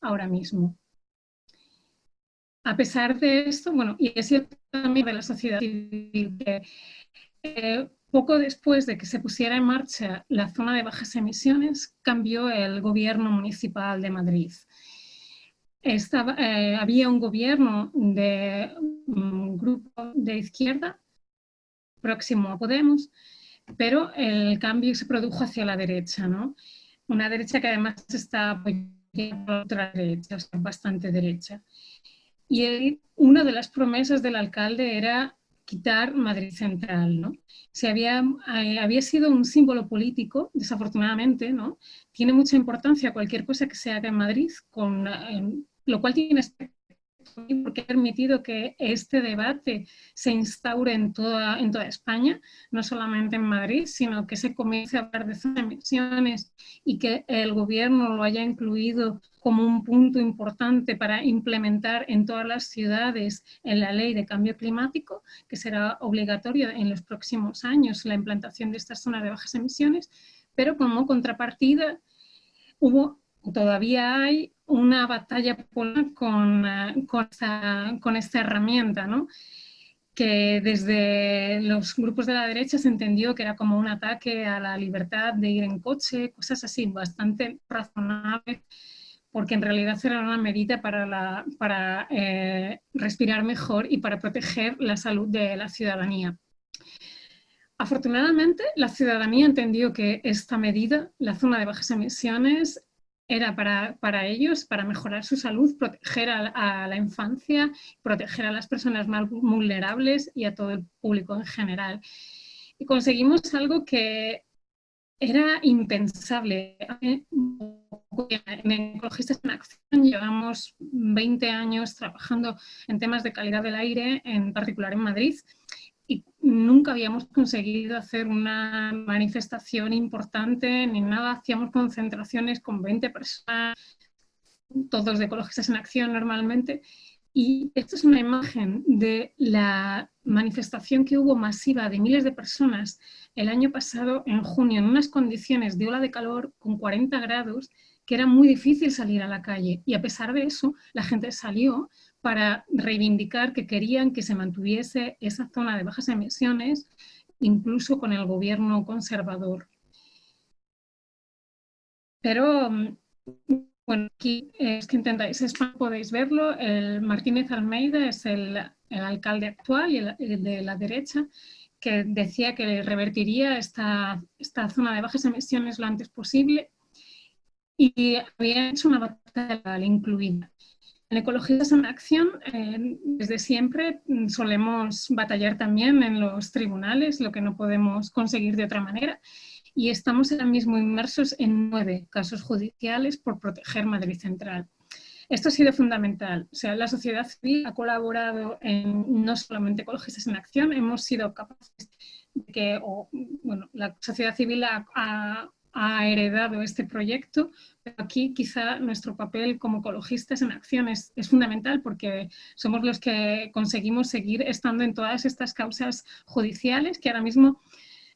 ahora mismo. A pesar de esto, bueno, y es cierto también de la sociedad civil que eh, poco después de que se pusiera en marcha la zona de bajas emisiones, cambió el gobierno municipal de Madrid. Eh, había un gobierno de un grupo de izquierda próximo a Podemos, pero el cambio se produjo hacia la derecha, ¿no? Una derecha que además está apoyada por otra derecha, bastante derecha. Y una de las promesas del alcalde era quitar Madrid Central, ¿no? Se había, eh, había sido un símbolo político, desafortunadamente, ¿no? Tiene mucha importancia cualquier cosa que se haga en Madrid con, lo cual tiene porque ha permitido que este debate se instaure en toda, en toda España, no solamente en Madrid, sino que se comience a hablar de emisiones y que el gobierno lo haya incluido como un punto importante para implementar en todas las ciudades en la ley de cambio climático, que será obligatorio en los próximos años la implantación de esta zona de bajas emisiones, pero como contrapartida hubo todavía hay una batalla con, eh, con, con esta herramienta, ¿no? que desde los grupos de la derecha se entendió que era como un ataque a la libertad de ir en coche, cosas así, bastante razonables, porque en realidad era una medida para, para eh, respirar mejor y para proteger la salud de la ciudadanía. Afortunadamente, la ciudadanía entendió que esta medida, la zona de bajas emisiones, era para, para, ellos, para mejorar su salud, proteger a, la infancia, proteger a las personas más vulnerables y a todo el público en general. Y conseguimos algo que era impensable. En Ecologistas en Acción llevamos 20 años trabajando en temas de calidad del aire, en particular en Madrid, nunca habíamos conseguido hacer una manifestación importante ni nada. Hacíamos concentraciones con 20 personas, todos de ecologistas en acción normalmente. Y esta es una imagen de la manifestación que hubo masiva de miles de personas el año pasado, en junio, en unas condiciones de ola de calor con 40 grados, que era muy difícil salir a la calle. Y a pesar de eso, la gente salió para reivindicar que querían que se mantuviese esa zona de bajas emisiones, incluso con el gobierno conservador. Pero, bueno, aquí es que intentáis, podéis verlo, el Martínez Almeida es el, alcalde actual y el, de la derecha, que decía que revertiría esta, esta zona de bajas emisiones lo antes posible y había hecho una batalla incluida. En Ecologistas en Acción, eh, desde siempre solemos batallar también en los tribunales, lo que no podemos conseguir de otra manera, y estamos ahora mismo inmersos en nueve casos judiciales por proteger Madrid Central. Esto ha sido fundamental. O sea, la sociedad civil ha colaborado en no solamente Ecologistas en Acción, hemos sido capaces de que, o, bueno, la sociedad civil ha ha heredado este proyecto, aquí quizá nuestro papel como ecologistas en acción es, fundamental porque somos los que conseguimos seguir estando en todas estas causas judiciales que ahora mismo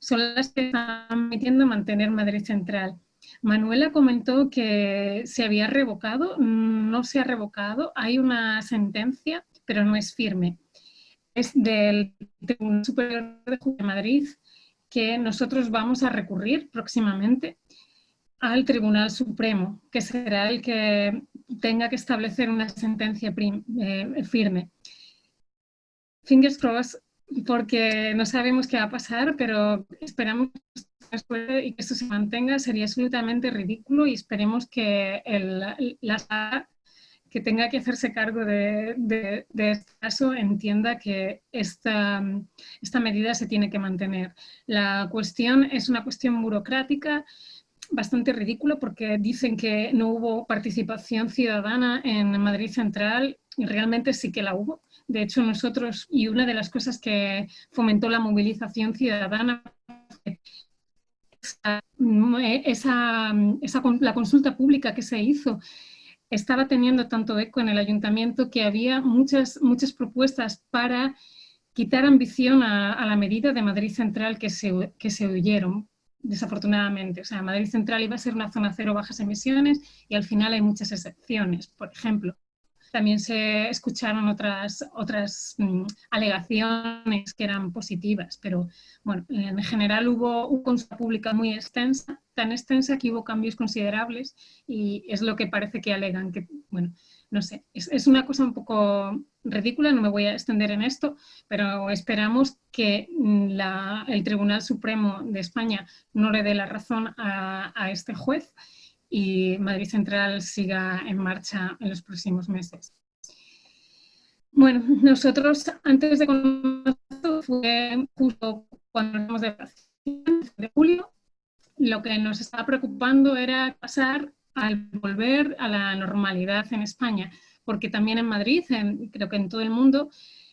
son las que están permitiendo mantener Madrid Central. Manuela comentó que se había revocado, no se ha revocado, hay una sentencia, pero no es firme. Es del Tribunal Superior de Madrid que nosotros vamos a recurrir próximamente al Tribunal Supremo, que será el que tenga que establecer una sentencia eh, firme. Fingers crossed, porque no sabemos qué va a pasar, pero esperamos que y que esto se mantenga. Sería absolutamente ridículo y esperemos que el, la que tenga que hacerse cargo de, este caso entienda que esta, esta medida se tiene que mantener. La cuestión es una cuestión burocrática bastante ridícula porque dicen que no hubo participación ciudadana en Madrid Central y realmente sí que la hubo. De hecho, nosotros, y una de las cosas que fomentó la movilización ciudadana esa, esa, la consulta pública que se hizo estaba teniendo tanto eco en el ayuntamiento que había muchas, muchas propuestas para quitar ambición a, la medida de Madrid Central que se, que se huyeron, desafortunadamente. O sea, Madrid Central iba a ser una zona cero bajas emisiones y al final hay muchas excepciones. Por ejemplo, también se escucharon otras, otras mm, alegaciones que eran positivas, pero bueno, en general hubo una consulta pública muy extensa, tan extensa que hubo cambios considerables y es lo que parece que alegan, que bueno, no sé, es, una cosa un poco ridícula, no me voy a extender en esto, pero esperamos que mm, el Tribunal Supremo de España no le dé la razón a, este juez y Madrid Central siga en marcha en los próximos meses. Bueno, nosotros antes de conocer fue justo cuando nos de de julio, lo que nos estaba preocupando era pasar al volver a la normalidad en España, porque también en Madrid, creo que en todo el mundo,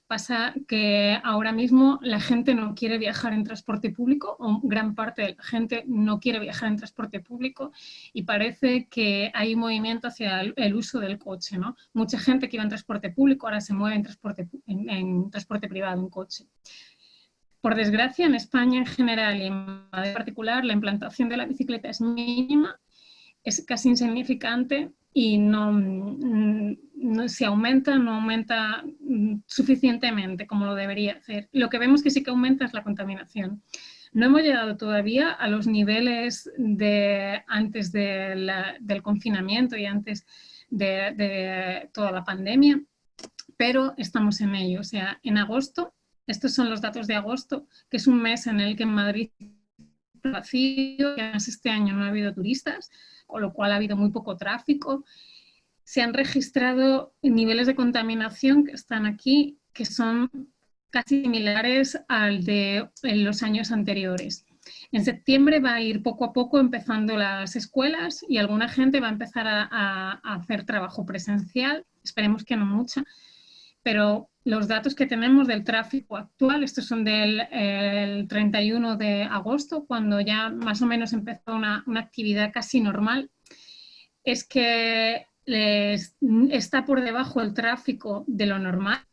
pasa que ahora mismo la gente no quiere viajar en transporte público o gran parte de la gente no quiere viajar en transporte público y parece que hay movimiento hacia el, uso del coche. ¿no? Mucha gente que iba en transporte público ahora se mueve en transporte, en, transporte privado, en coche. Por desgracia, en España en general y en Madrid en particular, la implantación de la bicicleta es mínima, es casi insignificante y no, mm, no, se aumenta, no aumenta mm, suficientemente como lo debería hacer. Lo que vemos que sí que aumenta es la contaminación. No hemos llegado todavía a los niveles de antes del confinamiento y antes de, de, toda la pandemia, pero estamos en ello. O sea, en agosto, estos son los datos de agosto, que es un mes en el que en Madrid vacío, además este año no ha habido turistas, con lo cual ha habido muy poco tráfico. Se han registrado niveles de contaminación que están aquí, que son casi similares al de los años anteriores. En septiembre va a ir poco a poco empezando las escuelas y alguna gente va a empezar a, hacer trabajo presencial, esperemos que no mucha, pero los datos que tenemos del tráfico actual, estos son del el 31 de agosto, cuando ya más o menos empezó una, una actividad casi normal, es que les, está por debajo el tráfico de lo normal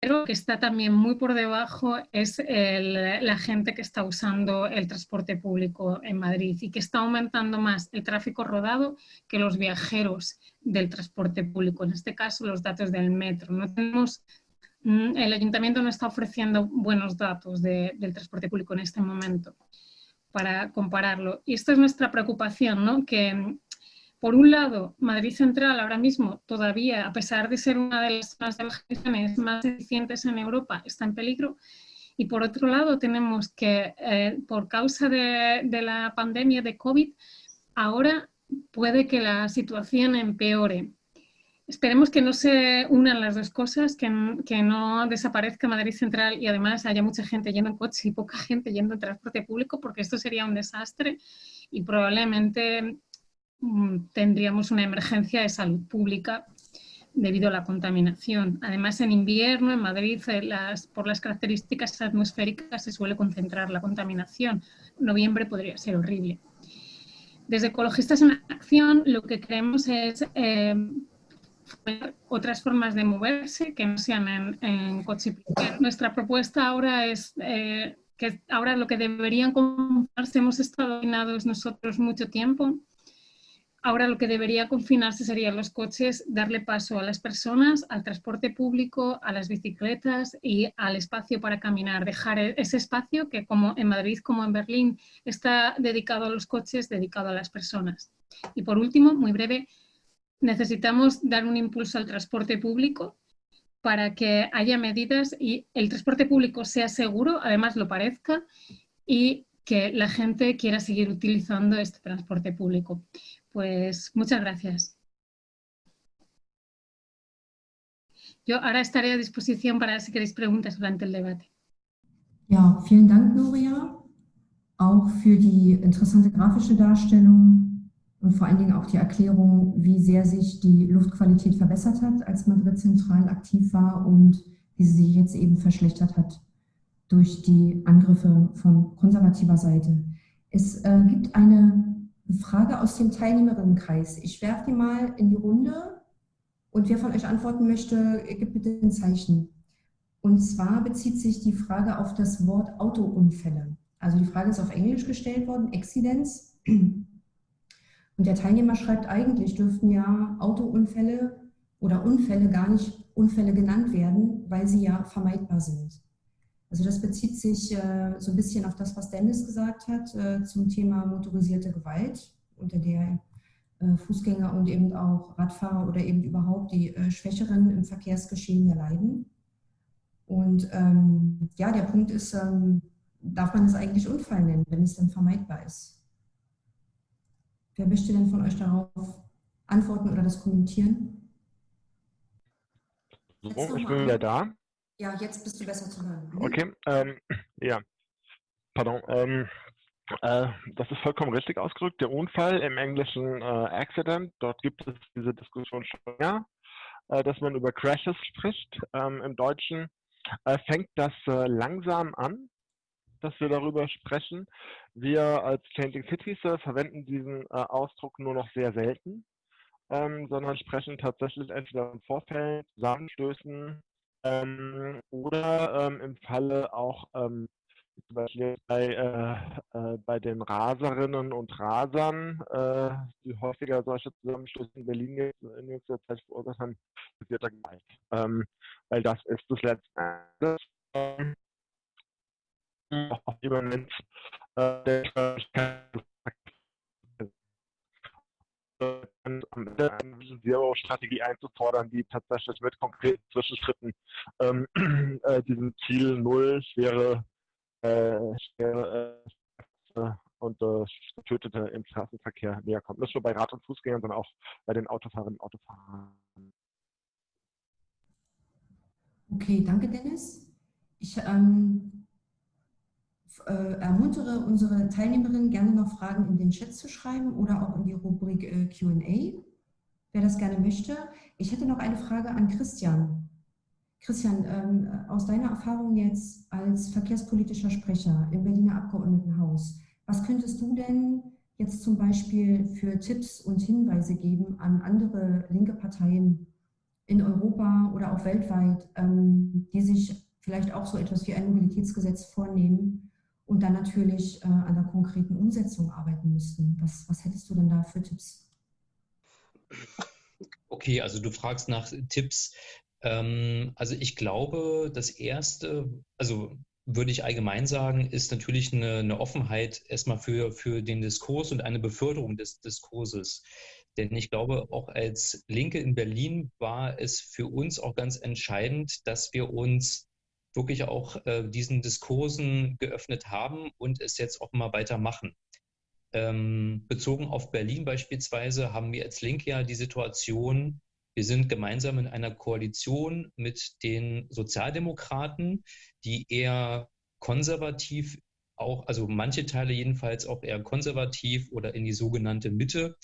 pero que está también muy por debajo es la gente que está usando el transporte público en Madrid y que está aumentando más el tráfico rodado que los viajeros del transporte público, en este caso los datos del metro. No tenemos, mm, el ayuntamiento no está ofreciendo buenos datos del transporte público en este momento para compararlo. Y esto es nuestra preocupación, ¿no? que por un lado, Madrid Central ahora mismo todavía, a pesar de ser una de las zonas de más eficientes en Europa, está en peligro. Y por otro lado, tenemos que, eh, por causa de, la pandemia de COVID, ahora puede que la situación empeore. Esperemos que no se unan las dos cosas, que, que, no desaparezca Madrid Central y además haya mucha gente yendo en coche y poca gente yendo en transporte público, porque esto sería un desastre y probablemente tendríamos una emergencia de salud pública debido a la contaminación. Además, en invierno en Madrid, eh, por las características atmosféricas, se suele concentrar la contaminación. Noviembre podría ser horrible. Desde Ecologistas en Acción, lo que queremos es eh, otras formas de moverse que no sean en, coche. Nuestra propuesta ahora es eh, que ahora lo que deberían comprarse, hemos estado nosotros mucho tiempo, Ahora lo que debería confinarse serían los coches, darle paso a las personas, al transporte público, a las bicicletas y al espacio para caminar. Dejar e-, ese espacio que como en Madrid como en Berlín está dedicado a los coches, dedicado a las personas. Y por último, muy breve, necesitamos dar un impulso al transporte público para que haya medidas y el transporte público sea seguro, además lo parezca, y que la gente quiera seguir utilizando este transporte público. Pues muchas gracias. Yo ahora estaré a disposición para si queréis preguntas durante el debate. Ja, vielen Dank, Nuria, auch für die interessante grafische Darstellung und vor allen Dingen auch die Erklärung, wie sehr sich die Luftqualität verbessert hat, als Madrid zentral aktiv war und wie sie sich jetzt eben verschlechtert hat durch die Angriffe von konservativer Seite. Es äh, gibt eine Frage aus dem Teilnehmerinnenkreis. Ich werfe die mal in die Runde und wer von euch antworten möchte, gibt bitte ein Zeichen. Und zwar bezieht sich die Frage auf das Wort Autounfälle. Also die Frage ist auf Englisch gestellt worden, Exzidenz. Und der Teilnehmer schreibt, eigentlich dürften ja Autounfälle oder Unfälle gar nicht Unfälle genannt werden, weil sie ja vermeidbar sind. Also das bezieht sich äh, so ein bisschen auf das, was Dennis gesagt hat äh, zum Thema motorisierte Gewalt, unter der äh, Fußgänger und eben auch Radfahrer oder eben überhaupt die äh, Schwächeren im Verkehrsgeschehen ja leiden. Und ähm, ja, der Punkt ist, ähm, darf man es eigentlich Unfall nennen, wenn es dann vermeidbar ist? Wer möchte denn von euch darauf antworten oder das kommentieren? So, ich bin wieder da. Ja, jetzt bist du besser zu hören. Mhm. Okay, ähm, ja, pardon. Ähm, äh, das ist vollkommen richtig ausgedrückt. Der Unfall im Englischen äh, Accident, dort gibt es diese Diskussion schon länger. äh, dass man über Crashes spricht. Ähm, Im Deutschen äh, fängt das äh, langsam an, dass wir darüber sprechen. Wir als Changing Cities äh, verwenden diesen Ausdruck nur noch sehr selten, ähm, sondern sprechen tatsächlich entweder im Vorfeld, Zusammenstößen ähm, oder ähm, im Falle auch ähm, zum Beispiel bei, äh, äh, bei den Raserinnen und Rasern, äh, die häufiger solche Zusammenstöße in Berlin in jüngster Zeit verursacht haben, passiert Gewalt. Ähm, weil das ist das letzte ähm, auch Übernimmt äh, der am Ende eine Zero-Strategie einzufordern, die tatsächlich mit konkreten Zwischenschritten ähm, (clears throat) äh, diesem Ziel Null schwere äh, schwere äh, und äh, Getötete im Straßenverkehr näher kommt. Nicht nur bei Rad- und Fußgängern, sondern auch bei den Autofahrerinnen und Autofahrern. Okay, danke Dennis. Ich ähm, äh, ermuntere unsere Teilnehmerinnen gerne noch Fragen in den Chat zu schreiben oder auch in die Rubrik äh, Q&A, wer das gerne möchte. Ich hätte noch eine Frage an Christian. Christian, ähm, aus deiner Erfahrung jetzt als verkehrspolitischer Sprecher im Berliner Abgeordnetenhaus, was könntest du denn jetzt zum Beispiel für Tipps und Hinweise geben an andere linke Parteien in Europa oder auch weltweit, ähm, die sich vielleicht auch so etwas wie ein Mobilitätsgesetz vornehmen und dann natürlich äh, an der konkreten Umsetzung arbeiten müssten? Was, was hättest du denn da für Tipps? Okay, also du fragst nach Tipps, ähm, also ich glaube, das Erste, also würde ich allgemein sagen, ist natürlich eine, eine, Offenheit erstmal für, für den Diskurs und eine Beförderung des Diskurses. Denn ich glaube, auch als Linke in Berlin war es für uns auch ganz entscheidend, dass wir uns wirklich auch äh, diesen Diskursen geöffnet haben und es jetzt auch mal weitermachen. Ähm, bezogen auf Berlin beispielsweise haben wir als Linke ja die Situation, wir sind gemeinsam in einer Koalition mit den Sozialdemokraten, die eher konservativ auch, also manche Teile jedenfalls auch eher konservativ oder in die sogenannte Mitte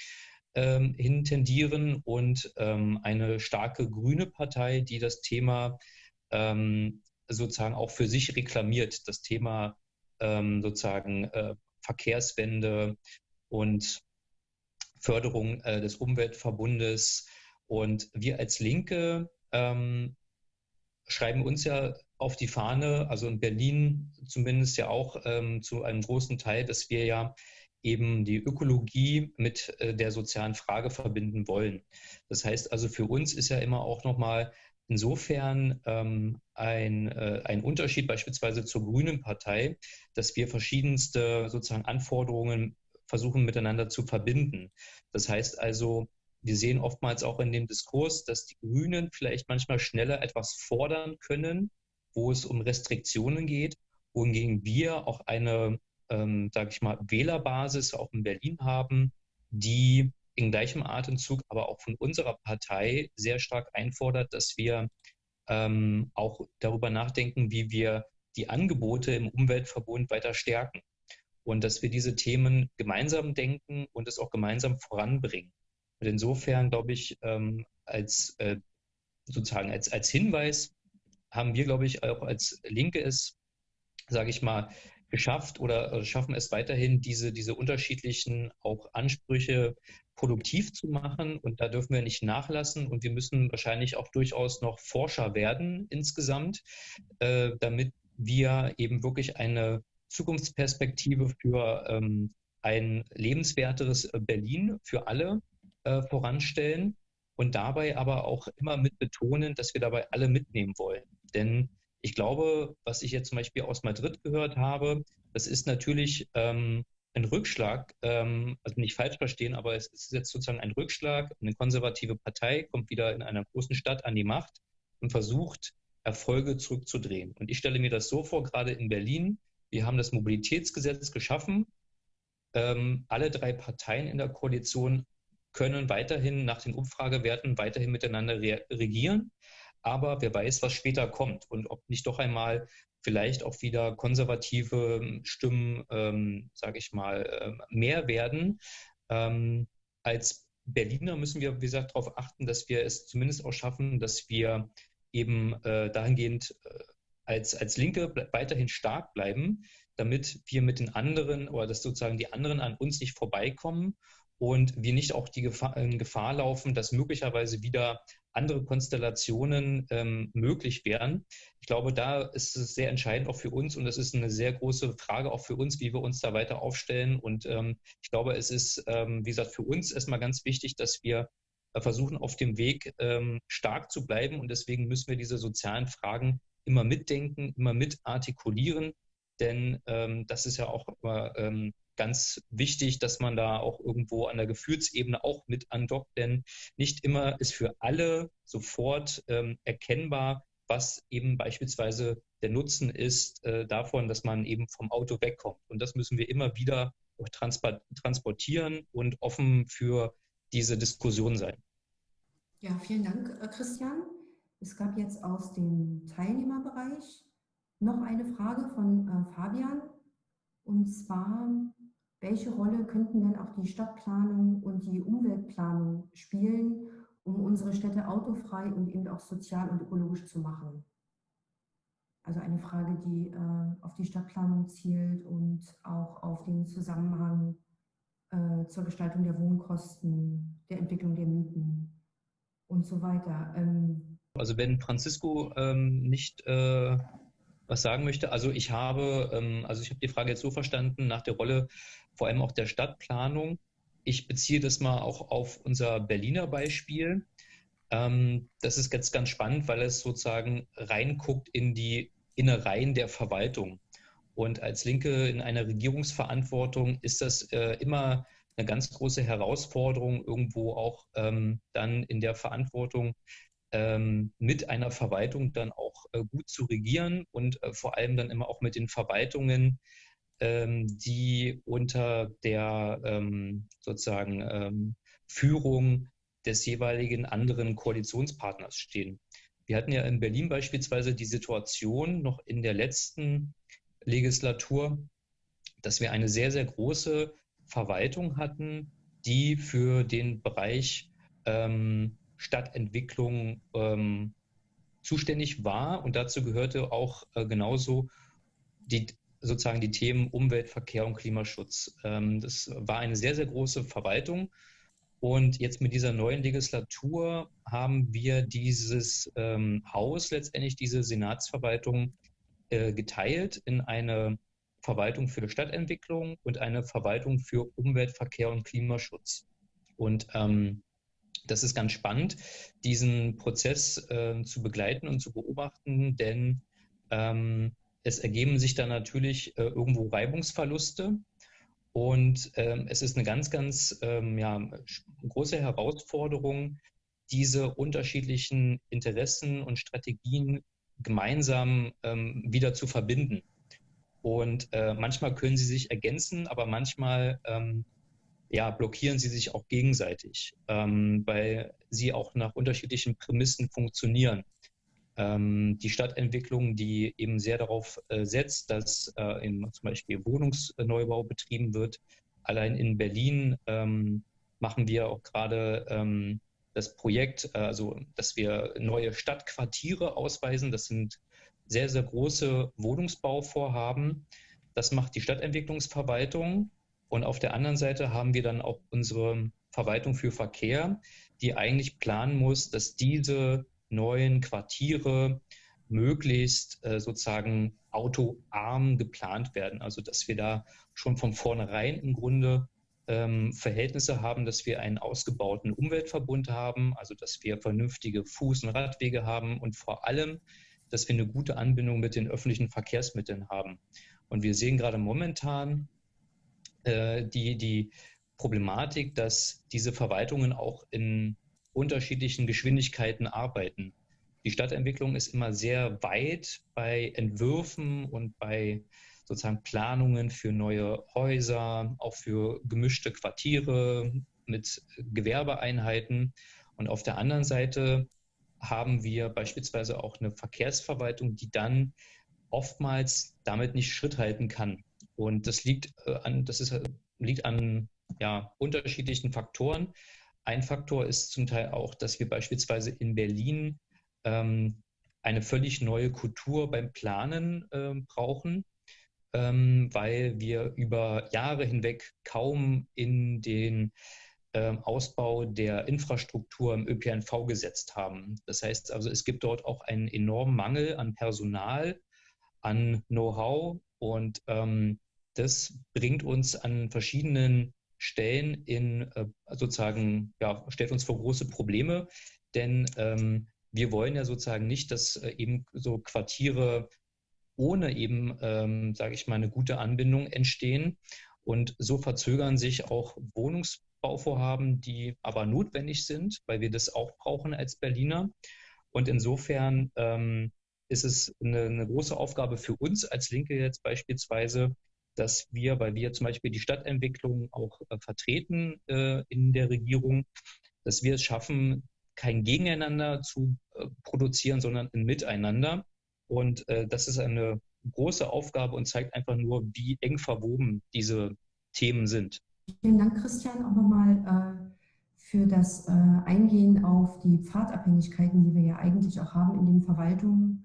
ähm, hin tendieren und ähm, eine starke grüne Partei, die das Thema ähm, sozusagen auch für sich reklamiert, das Thema ähm, sozusagen äh, Verkehrswende und Förderung äh, des Umweltverbundes, und wir als Linke ähm, schreiben uns ja auf die Fahne, also in Berlin zumindest ja auch ähm, zu einem großen Teil, dass wir ja eben die Ökologie mit äh, der sozialen Frage verbinden wollen. Das heißt also, für uns ist ja immer auch nochmal insofern ähm, ein, äh, ein Unterschied beispielsweise zur Grünen Partei, dass wir verschiedenste sozusagen Anforderungen versuchen miteinander zu verbinden. Das heißt also, wir sehen oftmals auch in dem Diskurs, dass die Grünen vielleicht manchmal schneller etwas fordern können, wo es um Restriktionen geht, wohingegen wir auch eine, ähm, sage ich mal, Wählerbasis auch in Berlin haben, die in gleichem Atemzug aber auch von unserer Partei sehr stark einfordert, dass wir ähm, auch darüber nachdenken, wie wir die Angebote im Umweltverbund weiter stärken und dass wir diese Themen gemeinsam denken und es auch gemeinsam voranbringen. Und insofern glaube ich, ähm, als äh, sozusagen als, als Hinweis haben wir, glaube ich, auch als Linke es, sage ich mal, geschafft oder äh, schaffen es weiterhin, diese, diese unterschiedlichen auch Ansprüche produktiv zu machen. Und da dürfen wir nicht nachlassen. Und wir müssen wahrscheinlich auch durchaus noch Forscher werden insgesamt, äh, damit wir eben wirklich eine Zukunftsperspektive für ähm, ein lebenswerteres Berlin für alle äh, voranstellen und dabei aber auch immer mit betonen, dass wir dabei alle mitnehmen wollen. Denn ich glaube, was ich jetzt zum Beispiel aus Madrid gehört habe, das ist natürlich ähm, ein Rückschlag, ähm, also nicht falsch verstehen, aber es ist jetzt sozusagen ein Rückschlag. Eine konservative Partei kommt wieder in einer großen Stadt an die Macht und versucht, Erfolge zurückzudrehen. Und ich stelle mir das so vor, gerade in Berlin, wir haben das Mobilitätsgesetz geschaffen. Ähm, alle drei Parteien in der Koalition können weiterhin nach den Umfragewerten weiterhin miteinander re regieren. Aber wer weiß, was später kommt und ob nicht doch einmal vielleicht auch wieder konservative ähm, Stimmen, ähm, sage ich mal, äh, mehr werden, ähm, als Berliner müssen wir, wie gesagt, darauf achten, dass wir es zumindest auch schaffen, dass wir eben äh, dahingehend äh, als, als Linke weiterhin stark bleiben, damit wir mit den anderen oder dass sozusagen die anderen an uns nicht vorbeikommen und wir nicht auch die Gefahr, in Gefahr laufen, dass möglicherweise wieder andere Konstellationen ähm, möglich wären. Ich glaube, da ist es sehr entscheidend auch für uns und das ist eine sehr große Frage auch für uns, wie wir uns da weiter aufstellen. Und ähm, ich glaube, es ist, ähm, wie gesagt, für uns erstmal ganz wichtig, dass wir äh, versuchen, auf dem Weg ähm, stark zu bleiben und deswegen müssen wir diese sozialen Fragen immer mitdenken, immer mitartikulieren, denn ähm, das ist ja auch immer ähm, ganz wichtig, dass man da auch irgendwo an der Gefühlsebene auch mit andockt, denn nicht immer ist für alle sofort ähm, erkennbar, was eben beispielsweise der Nutzen ist äh, davon, dass man eben vom Auto wegkommt. Und das müssen wir immer wieder transportieren und offen für diese Diskussion sein. Ja, vielen Dank, äh, Christian. Es gab jetzt aus dem Teilnehmerbereich noch eine Frage von äh, Fabian. Und zwar, welche Rolle könnten denn auch die Stadtplanung und die Umweltplanung spielen, um unsere Städte autofrei und eben auch sozial und ökologisch zu machen? Also eine Frage, die äh, auf die Stadtplanung zielt und auch auf den Zusammenhang äh, zur Gestaltung der Wohnkosten, der Entwicklung der Mieten und so weiter. Ähm, also wenn Francisco ähm, nicht äh, was sagen möchte. Also ich habe, ähm, also ich habe die Frage jetzt so verstanden nach der Rolle vor allem auch der Stadtplanung. Ich beziehe das mal auch auf unser Berliner Beispiel. Ähm, das ist ganz, ganz spannend, weil es sozusagen reinguckt in die Innereien der Verwaltung. Und als Linke in einer Regierungsverantwortung ist das äh, immer eine ganz große Herausforderung, irgendwo auch ähm, dann in der Verantwortung ähm, mit einer Verwaltung dann auch äh, gut zu regieren und äh, vor allem dann immer auch mit den Verwaltungen, ähm, die unter der ähm, sozusagen ähm, Führung des jeweiligen anderen Koalitionspartners stehen. Wir hatten ja in Berlin beispielsweise die Situation noch in der letzten Legislatur, dass wir eine sehr, sehr große Verwaltung hatten, die für den Bereich ähm, Stadtentwicklung ähm, zuständig war. Und dazu gehörte auch äh, genauso die, sozusagen die Themen Umwelt, Verkehr und Klimaschutz. Ähm, das war eine sehr, sehr große Verwaltung. Und jetzt mit dieser neuen Legislatur haben wir dieses ähm, Haus, letztendlich diese Senatsverwaltung, äh, geteilt in eine Verwaltung für Stadtentwicklung und eine Verwaltung für Umwelt, Verkehr und Klimaschutz. Und ähm, das ist ganz spannend, diesen Prozess äh, zu begleiten und zu beobachten, denn ähm, es ergeben sich da natürlich äh, irgendwo Reibungsverluste. Und ähm, es ist eine ganz, ganz ähm, ja, große Herausforderung, diese unterschiedlichen Interessen und Strategien gemeinsam ähm, wieder zu verbinden. Und äh, manchmal können sie sich ergänzen, aber manchmal ähm, ja, blockieren sie sich auch gegenseitig, ähm, weil sie auch nach unterschiedlichen Prämissen funktionieren. Ähm, die Stadtentwicklung, die eben sehr darauf äh, setzt, dass äh, in, zum Beispiel Wohnungsneubau betrieben wird. Allein in Berlin ähm, machen wir auch gerade ähm, das Projekt, äh, also dass wir neue Stadtquartiere ausweisen. Das sind sehr, sehr große Wohnungsbauvorhaben. Das macht die Stadtentwicklungsverwaltung und auf der anderen Seite haben wir dann auch unsere Verwaltung für Verkehr, die eigentlich planen muss, dass diese neuen Quartiere möglichst äh, sozusagen autoarm geplant werden. Also dass wir da schon von vornherein im Grunde ähm, Verhältnisse haben, dass wir einen ausgebauten Umweltverbund haben, also dass wir vernünftige Fuß- und Radwege haben und vor allem, dass wir eine gute Anbindung mit den öffentlichen Verkehrsmitteln haben. Und wir sehen gerade momentan, die, die Problematik, dass diese Verwaltungen auch in unterschiedlichen Geschwindigkeiten arbeiten. Die Stadtentwicklung ist immer sehr weit bei Entwürfen und bei sozusagen Planungen für neue Häuser, auch für gemischte Quartiere mit Gewerbeeinheiten. Und auf der anderen Seite haben wir beispielsweise auch eine Verkehrsverwaltung, die dann oftmals damit nicht Schritt halten kann. Und das liegt äh, an, das ist, liegt an ja, unterschiedlichen Faktoren. ein Faktor ist zum Teil auch, dass wir beispielsweise in Berlin ähm, eine völlig neue Kultur beim Planen äh, brauchen, ähm, weil wir über Jahre hinweg kaum in den ähm, Ausbau der Infrastruktur im ÖPNV gesetzt haben. Das heißt also, es gibt dort auch einen enormen Mangel an Personal, an Know-how und ähm, das bringt uns an verschiedenen Stellen in äh, sozusagen, ja, stellt uns vor große Probleme, denn ähm, wir wollen ja sozusagen nicht, dass äh, eben so Quartiere ohne eben, ähm, sage ich mal, eine gute Anbindung entstehen. Und so verzögern sich auch Wohnungsbauvorhaben, die aber notwendig sind, weil wir das auch brauchen als Berliner. Und insofern ähm, ist es eine, eine, große Aufgabe für uns als Linke jetzt beispielsweise, dass wir, weil wir zum Beispiel die Stadtentwicklung auch äh, vertreten äh, in der Regierung, dass wir es schaffen, kein Gegeneinander zu äh, produzieren, sondern ein Miteinander. Und äh, das ist eine große Aufgabe und zeigt einfach nur, wie eng verwoben diese Themen sind. Vielen Dank, Christian, auch nochmal äh, für das äh, Eingehen auf die Pfadabhängigkeiten, die wir ja eigentlich auch haben in den Verwaltungen,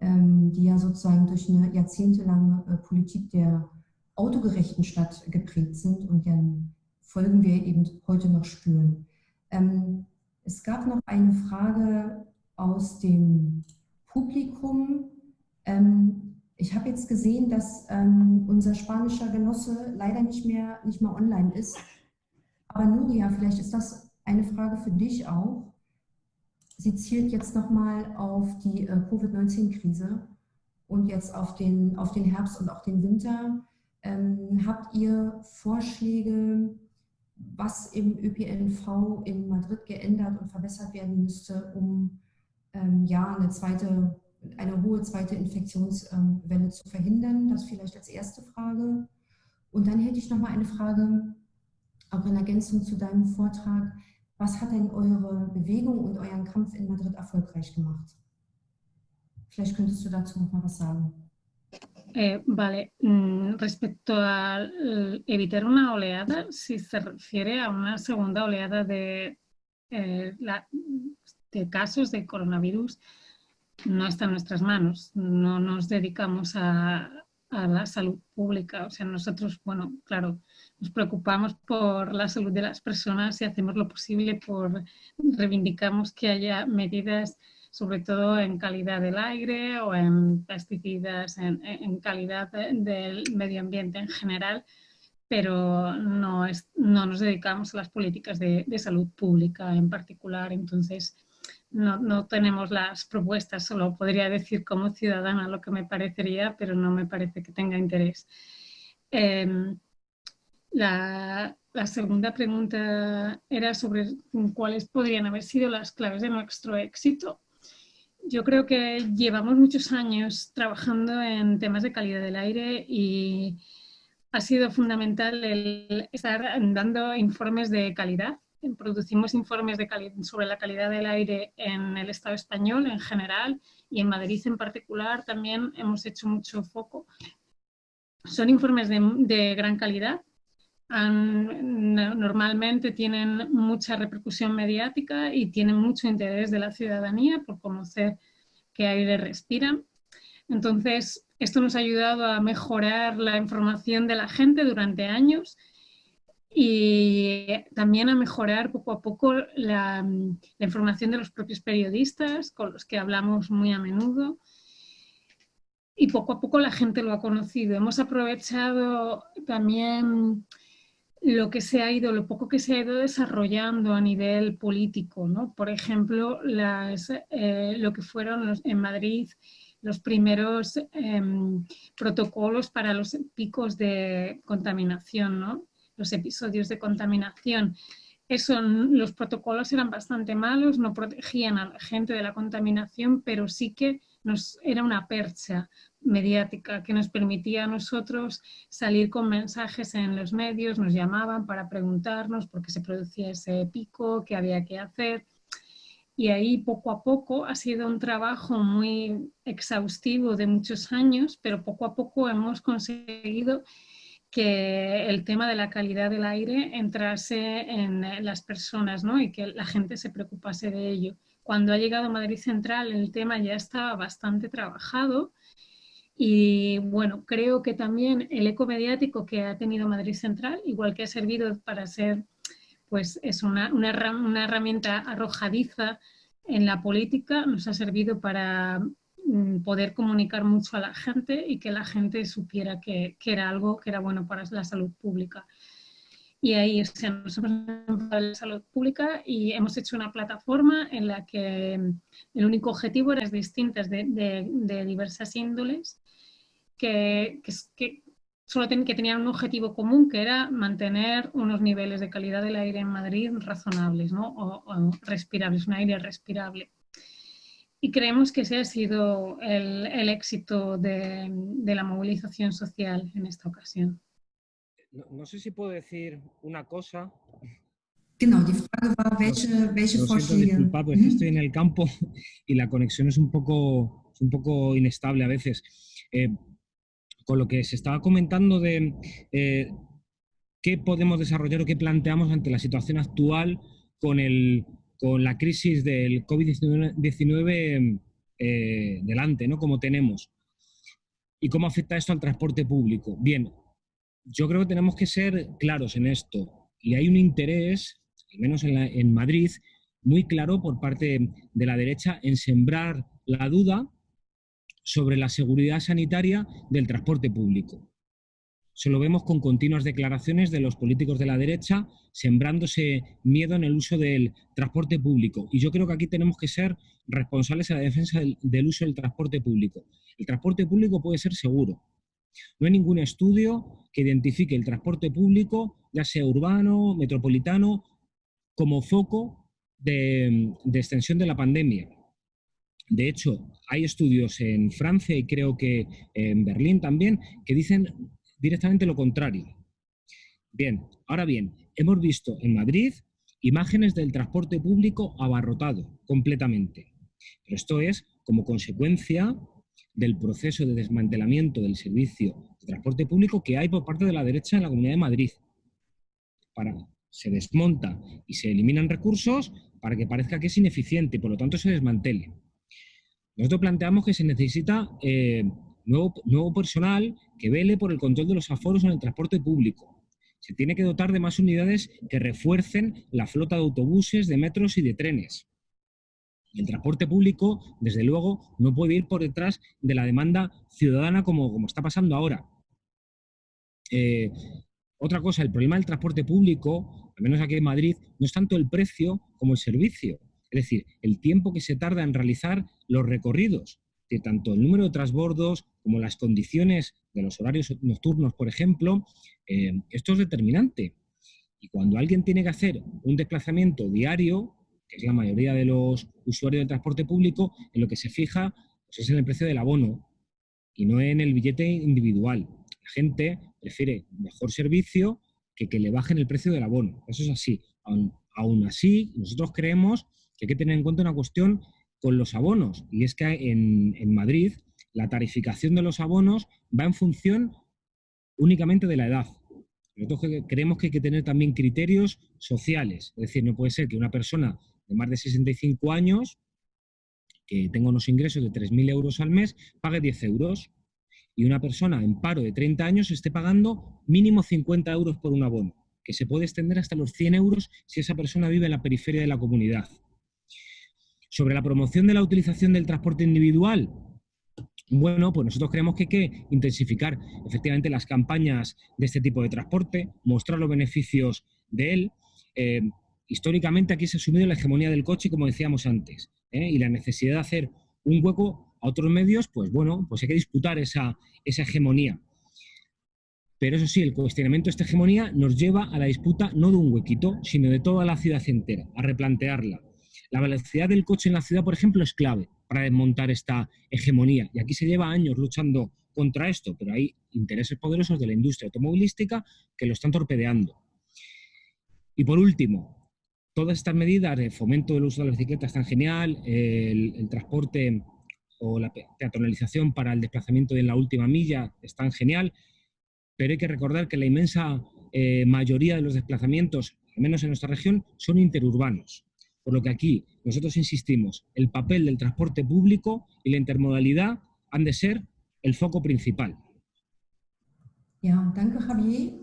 ähm, die ja sozusagen durch eine jahrzehntelange Politik der autogerechten Stadt geprägt sind und deren Folgen wir eben heute noch spüren. Ähm, es gab noch eine Frage aus dem Publikum. Ähm, ich habe jetzt gesehen, dass ähm, unser spanischer Genosse leider nicht mehr, nicht mehr online ist. Aber Nuria, vielleicht ist das eine Frage für dich auch. Sie zielt jetzt nochmal auf die äh, Covid-19-Krise und jetzt auf den, auf den Herbst und auch den Winter. Ähm, habt ihr Vorschläge, was im ÖPNV in Madrid geändert und verbessert werden müsste, um ähm, ja eine zweite, eine hohe zweite Infektionswelle zu verhindern? Das vielleicht als erste Frage. Und dann hätte ich noch mal eine Frage, auch in Ergänzung zu deinem Vortrag. Was hat denn eure Bewegung und euren Kampf in Madrid erfolgreich gemacht? Vielleicht könntest du dazu noch mal was sagen. Eh, vale, mm, respecto a evitar una oleada, si se refiere a una segunda oleada de, eh, de casos de coronavirus, no está en nuestras manos. No nos dedicamos a, a la salud pública. O sea, nosotros, bueno, claro, nos preocupamos por la salud de las personas y hacemos lo posible por, reivindicamos que haya medidas sobre todo en calidad del aire o en pesticidas, en, calidad del medio ambiente en general, pero no, es, no nos dedicamos a las políticas de, salud pública en particular, entonces no, no, tenemos las propuestas, solo podría decir como ciudadana lo que me parecería, pero no me parece que tenga interés. Em, la, la, segunda pregunta era sobre cuáles podrían haber sido las claves de nuestro éxito yo creo que llevamos muchos años trabajando en temas de calidad del aire y ha sido fundamental el estar dando informes de calidad. Producimos informes de sobre la calidad del aire en el Estado español en general y en Madrid en particular también hemos hecho mucho foco. Son informes de, de gran calidad normalmente tienen mucha repercusión mediática y tienen mucho interés de la ciudadanía por conocer qué aire respiran. Entonces, esto nos ha ayudado a mejorar la información de la gente durante años y también a mejorar poco a poco la, información de los propios periodistas con los que hablamos muy a menudo y poco a poco la gente lo ha conocido. Hemos aprovechado también lo que se ha ido, lo poco que se ha ido desarrollando a nivel político, ¿no? Por ejemplo, las, eh, lo que fueron en Madrid los primeros em, protocolos para los picos de contaminación, ¿no? Los episodios de contaminación. Los protocolos eran bastante malos, no protegían a la gente de la contaminación, pero sí que nos, era una percha mediática que nos permitía a nosotros salir con mensajes en los medios, nos llamaban para preguntarnos por qué se producía ese pico, qué había que hacer. Y ahí poco a poco ha sido un trabajo muy exhaustivo de muchos años, pero poco a poco hemos conseguido que el tema de la calidad del aire entrase en las personas ¿no? y que la gente se preocupase de ello. Cuando ha llegado Madrid Central el tema ya estaba bastante trabajado y bueno, creo que también el eco mediático que ha tenido Madrid Central, igual que ha servido para ser, pues es una, una, herramienta arrojadiza en la política, nos ha servido para mm, poder comunicar mucho a la gente y que la gente supiera que, que, era algo que era bueno para la salud pública. Y ahí o sea, nosotros para la salud pública y hemos hecho una plataforma en la que el único objetivo era distintas de, de, de diversas índoles que, que, solo que tenían un objetivo común, que era mantener unos niveles de calidad del aire en Madrid razonables, ¿no? o, respirables, un aire respirable. Y creemos que ese ha sido el, el éxito de, de, la movilización social en esta ocasión. No, no, sé si puedo decir una cosa. Genau, die Frage war, welche, welche Lo Vorschläge... Disculpad, pues estoy en el campo (laughs) y la conexión es un poco, un poco inestable a veces. Eh, con lo que se estaba comentando de eh, qué podemos desarrollar o qué planteamos ante la situación actual con, el, con la crisis del COVID-19 eh, delante, ¿no? Como tenemos. ¿Y cómo afecta esto al transporte público? Bien, yo creo que tenemos que ser claros en esto. Y hay un interés, al menos en, Madrid, muy claro por parte de la derecha en sembrar la duda sobre la seguridad sanitaria del transporte público. Se lo vemos con continuas declaraciones de los políticos de la derecha sembrándose miedo en el uso del transporte público. Y yo creo que aquí tenemos que ser responsables en la defensa del, uso del transporte público. El transporte público puede ser seguro. No hay ningún estudio que identifique el transporte público, ya sea urbano, metropolitano, como foco de extensión de la pandemia. De hecho, hay estudios en Francia y creo que en Berlín también que dicen directamente lo contrario. Bien, ahora bien, hemos visto en Madrid imágenes del transporte público abarrotado completamente. Pero esto es como consecuencia del proceso de desmantelamiento del servicio de transporte público que hay por parte de la derecha en la Comunidad de Madrid. Para, se desmonta y se eliminan recursos para que parezca que es ineficiente y por lo tanto se desmantele. Nosotros planteamos que se necesita eh, nuevo, personal que vele por el control de los aforos en el transporte público. Se tiene que dotar de más unidades que refuercen la flota de autobuses, de metros y de trenes. El transporte público, desde luego, no puede ir por detrás de la demanda ciudadana como, como está pasando ahora. Eh, otra cosa, el problema del transporte público, al menos aquí en Madrid, no es tanto el precio como el servicio. Es decir, el tiempo que se tarda en realizar los recorridos, que tanto el número de transbordos como las condiciones de los horarios nocturnos, por ejemplo, eh, esto es determinante. Y cuando alguien tiene que hacer un desplazamiento diario, que es la mayoría de los usuarios del transporte público, en lo que se fija pues es en el precio del abono y no en el billete individual. La gente prefiere mejor servicio que que le bajen el precio del abono. Eso es así. Aún así, nosotros creemos hay que tener en cuenta una cuestión con los abonos, y es que en, Madrid la tarificación de los abonos va en función únicamente de la edad. Nosotros creemos que hay que tener también criterios sociales, es decir, no puede ser que una persona de más de 65 años, que tenga unos ingresos de 3.000 euros al mes, pague 10 euros, y una persona en paro de 30 años esté pagando mínimo 50 euros por un abono, que se puede extender hasta los 100 euros si esa persona vive en la periferia de la comunidad. Sobre la promoción de la utilización del transporte individual, bueno, pues nosotros creemos que hay que intensificar efectivamente las campañas de este tipo de transporte, mostrar los beneficios de él. Eh, históricamente aquí se ha asumido la hegemonía del coche, como decíamos antes, ¿eh? y la necesidad de hacer un hueco a otros medios, pues bueno, pues hay que disputar esa, esa hegemonía. Pero eso sí, el cuestionamiento de esta hegemonía nos lleva a la disputa no de un huequito, sino de toda la ciudad entera, a replantearla. La velocidad del coche en la ciudad, por ejemplo, es clave para desmontar esta hegemonía. Y aquí se lleva años luchando contra esto, pero hay intereses poderosos de la industria automovilística que lo están torpedeando. Y por último, todas estas medidas de fomento del uso de la bicicleta están genial, el, transporte o la peatonalización para el desplazamiento en la última milla están genial, pero hay que recordar que la inmensa eh, mayoría de los desplazamientos, al menos en nuestra región, son interurbanos. Por lo que aquí nosotros insistimos, el papel del transporte público y la intermodalidad han de ser el foco principal. Ja, danke Javier.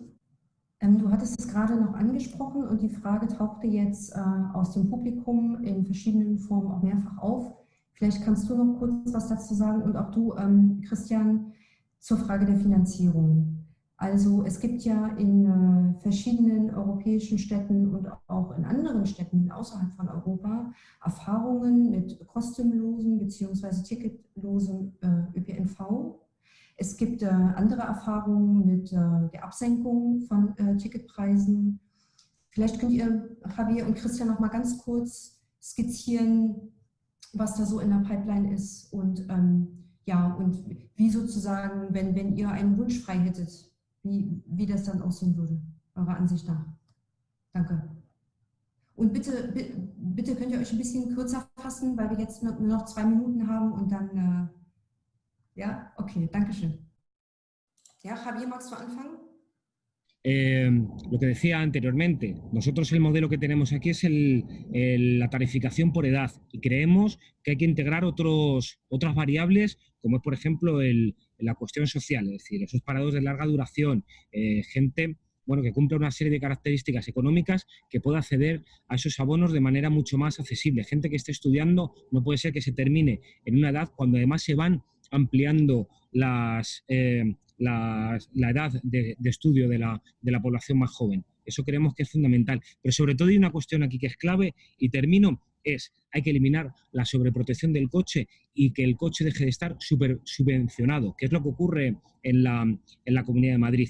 Ähm, du hattest es gerade noch angesprochen und die Frage tauchte jetzt äh, aus dem Publikum in verschiedenen Formen auch mehrfach auf. Vielleicht kannst du noch kurz was dazu sagen und auch du, ähm, Christian, zur Frage der Finanzierung. Also es gibt ja in äh, verschiedenen europäischen Städten und auch in anderen Städten außerhalb von Europa Erfahrungen mit kostenlosen bzw. ticketlosen äh, ÖPNV. Es gibt äh, andere Erfahrungen mit der Absenkung von Ticketpreisen. Vielleicht könnt ihr, Javier und Christian, noch mal ganz kurz skizzieren, was da so in der Pipeline ist und ähm, ja, und wie sozusagen, wenn, wenn ihr einen Wunsch frei hättet, wie, wie das dann aussehen würde, eurer Ansicht nach. Danke. Und bitte, bitte könnt ihr euch ein bisschen kürzer fassen, weil wir jetzt nur noch zwei Minuten haben und dann, äh, ja, okay, danke schön. Ja, Javier, magst du anfangen? Eh, lo que decía anteriormente, nosotros el modelo que tenemos aquí es el, el, la tarificación por edad y creemos que hay que integrar otros, otras variables, como es por ejemplo el, la cuestión social, es decir, esos parados de larga duración, eh, gente bueno, que cumpla una serie de características económicas que pueda acceder a esos abonos de manera mucho más accesible. Gente que esté estudiando no puede ser que se termine en una edad cuando además se van ampliando las, eh, las, la edad de, de estudio de la, de la población más joven. Eso creemos que es fundamental. Pero sobre todo hay una cuestión aquí que es clave y termino, es hay que eliminar la sobreprotección del coche y que el coche deje de estar super subvencionado, que es lo que ocurre en la, en la Comunidad de Madrid.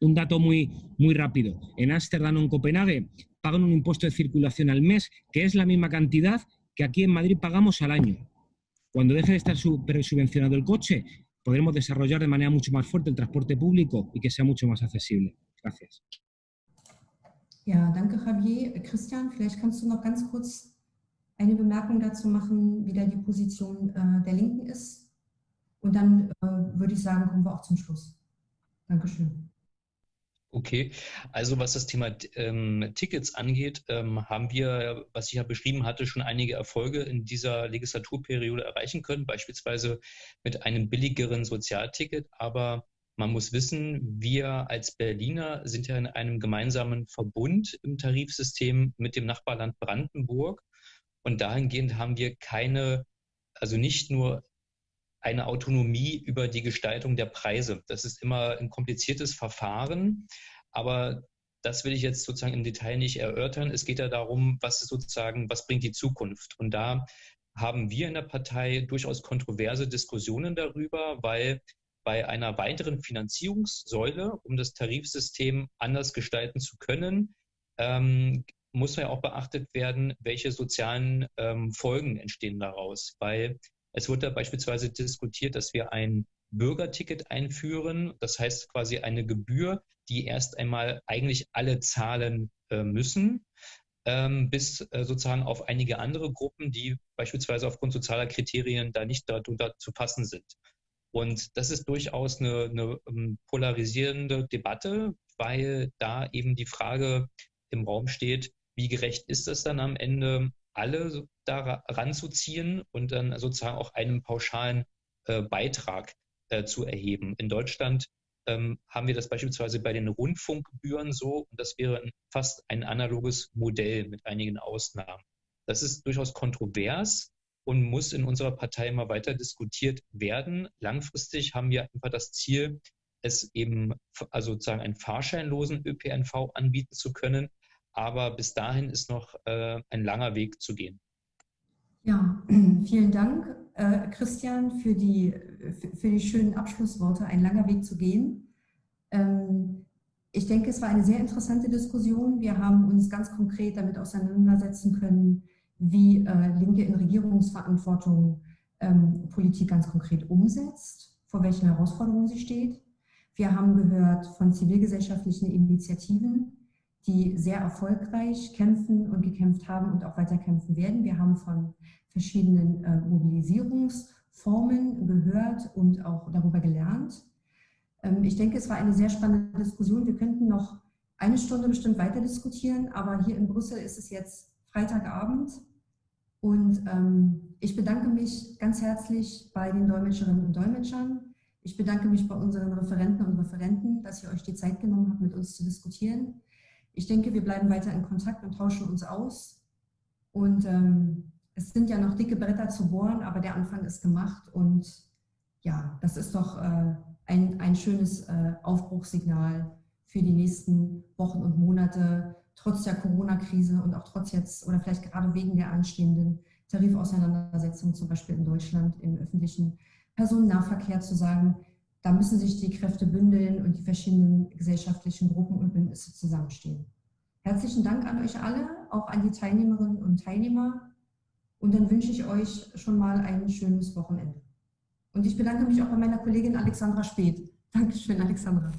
Un dato muy, muy rápido. En Ámsterdam o en Copenhague pagan un impuesto de circulación al mes que es la misma cantidad que aquí en Madrid pagamos al año. Cuando deje de estar subvencionado el coche, podremos desarrollar de manera mucho más fuerte el transporte público y que sea mucho más accesible. Gracias. Ja, danke Javier. Christian, vielleicht kannst du noch ganz kurz eine Bemerkung dazu machen, wie da die Position äh, der Linken ist. Und dann äh, würde ich sagen, kommen wir auch zum Schluss. Dankeschön. Okay, also was das Thema ähm, Tickets angeht, ähm, haben wir, was ich ja beschrieben hatte, schon einige Erfolge in dieser Legislaturperiode erreichen können, beispielsweise mit einem billigeren Sozialticket. Aber man muss wissen, wir als Berliner sind ja in einem gemeinsamen Verbund im Tarifsystem mit dem Nachbarland Brandenburg. Und dahingehend haben wir keine, also nicht nur eine Autonomie über die Gestaltung der Preise. Das ist immer ein kompliziertes Verfahren, aber das will ich jetzt sozusagen im Detail nicht erörtern. Es geht ja darum, was sozusagen, was bringt die Zukunft? Und da haben wir in der Partei durchaus kontroverse Diskussionen darüber, weil bei einer weiteren Finanzierungssäule, um das Tarifsystem anders gestalten zu können, ähm, muss ja auch beachtet werden, welche sozialen ähm, Folgen entstehen daraus. Weil es wird da beispielsweise diskutiert, dass wir ein Bürgerticket einführen, das heißt quasi eine Gebühr, die erst einmal eigentlich alle zahlen äh, müssen, ähm, bis äh, sozusagen auf einige andere Gruppen, die beispielsweise aufgrund sozialer Kriterien da nicht darunter zu fassen sind. Und das ist durchaus eine, eine ähm, polarisierende Debatte, weil da eben die Frage im Raum steht, wie gerecht ist es dann am Ende, alle da ranzuziehen und dann sozusagen auch einen pauschalen äh, Beitrag äh, zu erheben. In Deutschland ähm, haben wir das beispielsweise bei den Rundfunkgebühren so und das wäre fast ein analoges Modell mit einigen Ausnahmen. Das ist durchaus kontrovers, und muss in unserer Partei immer weiter diskutiert werden. Langfristig haben wir einfach das Ziel, es eben also sozusagen einen fahrscheinlosen ÖPNV anbieten zu können. Aber bis dahin ist noch äh, ein langer Weg zu gehen. Ja, (clears throat) vielen Dank, äh, Christian, für die, für, die schönen Abschlussworte. Ein langer Weg zu gehen. Ähm, ich denke, es war eine sehr interessante Diskussion. Wir haben uns ganz konkret damit auseinandersetzen können, wie äh, Linke in Regierungsverantwortung ähm, Politik ganz konkret umsetzt, vor welchen Herausforderungen sie steht. Wir haben gehört von zivilgesellschaftlichen Initiativen, die sehr erfolgreich kämpfen und gekämpft haben und auch weiter kämpfen werden. Wir haben von verschiedenen äh, Mobilisierungsformen gehört und auch darüber gelernt. Ähm, ich denke, es war eine sehr spannende Diskussion. Wir könnten noch eine Stunde bestimmt weiter diskutieren, aber hier in Brüssel ist es jetzt Freitagabend und ähm, ich bedanke mich ganz herzlich bei den Dolmetscherinnen und Dolmetschern. Ich bedanke mich bei unseren Referenten und Referenten, dass ihr euch die Zeit genommen habt, mit uns zu diskutieren. Ich denke, wir bleiben weiter in Kontakt und tauschen uns aus. Und ähm, es sind ja noch dicke Bretter zu bohren, aber der Anfang ist gemacht und ja, das ist doch äh, ein, ein schönes äh, Aufbruchssignal für die nächsten Wochen und Monate, trotz der Corona-Krise und auch trotz jetzt oder vielleicht gerade wegen der anstehenden Tarifauseinandersetzung, zum Beispiel in Deutschland im öffentlichen Personennahverkehr, zu sagen, da müssen sich die Kräfte bündeln und die verschiedenen gesellschaftlichen Gruppen und Bündnisse zusammenstehen. Herzlichen Dank an euch alle, auch an die Teilnehmerinnen und Teilnehmer. Und dann wünsche ich euch schon mal ein schönes Wochenende. Und ich bedanke mich auch bei meiner Kollegin Alexandra Speth. Dankeschön, Alexandra.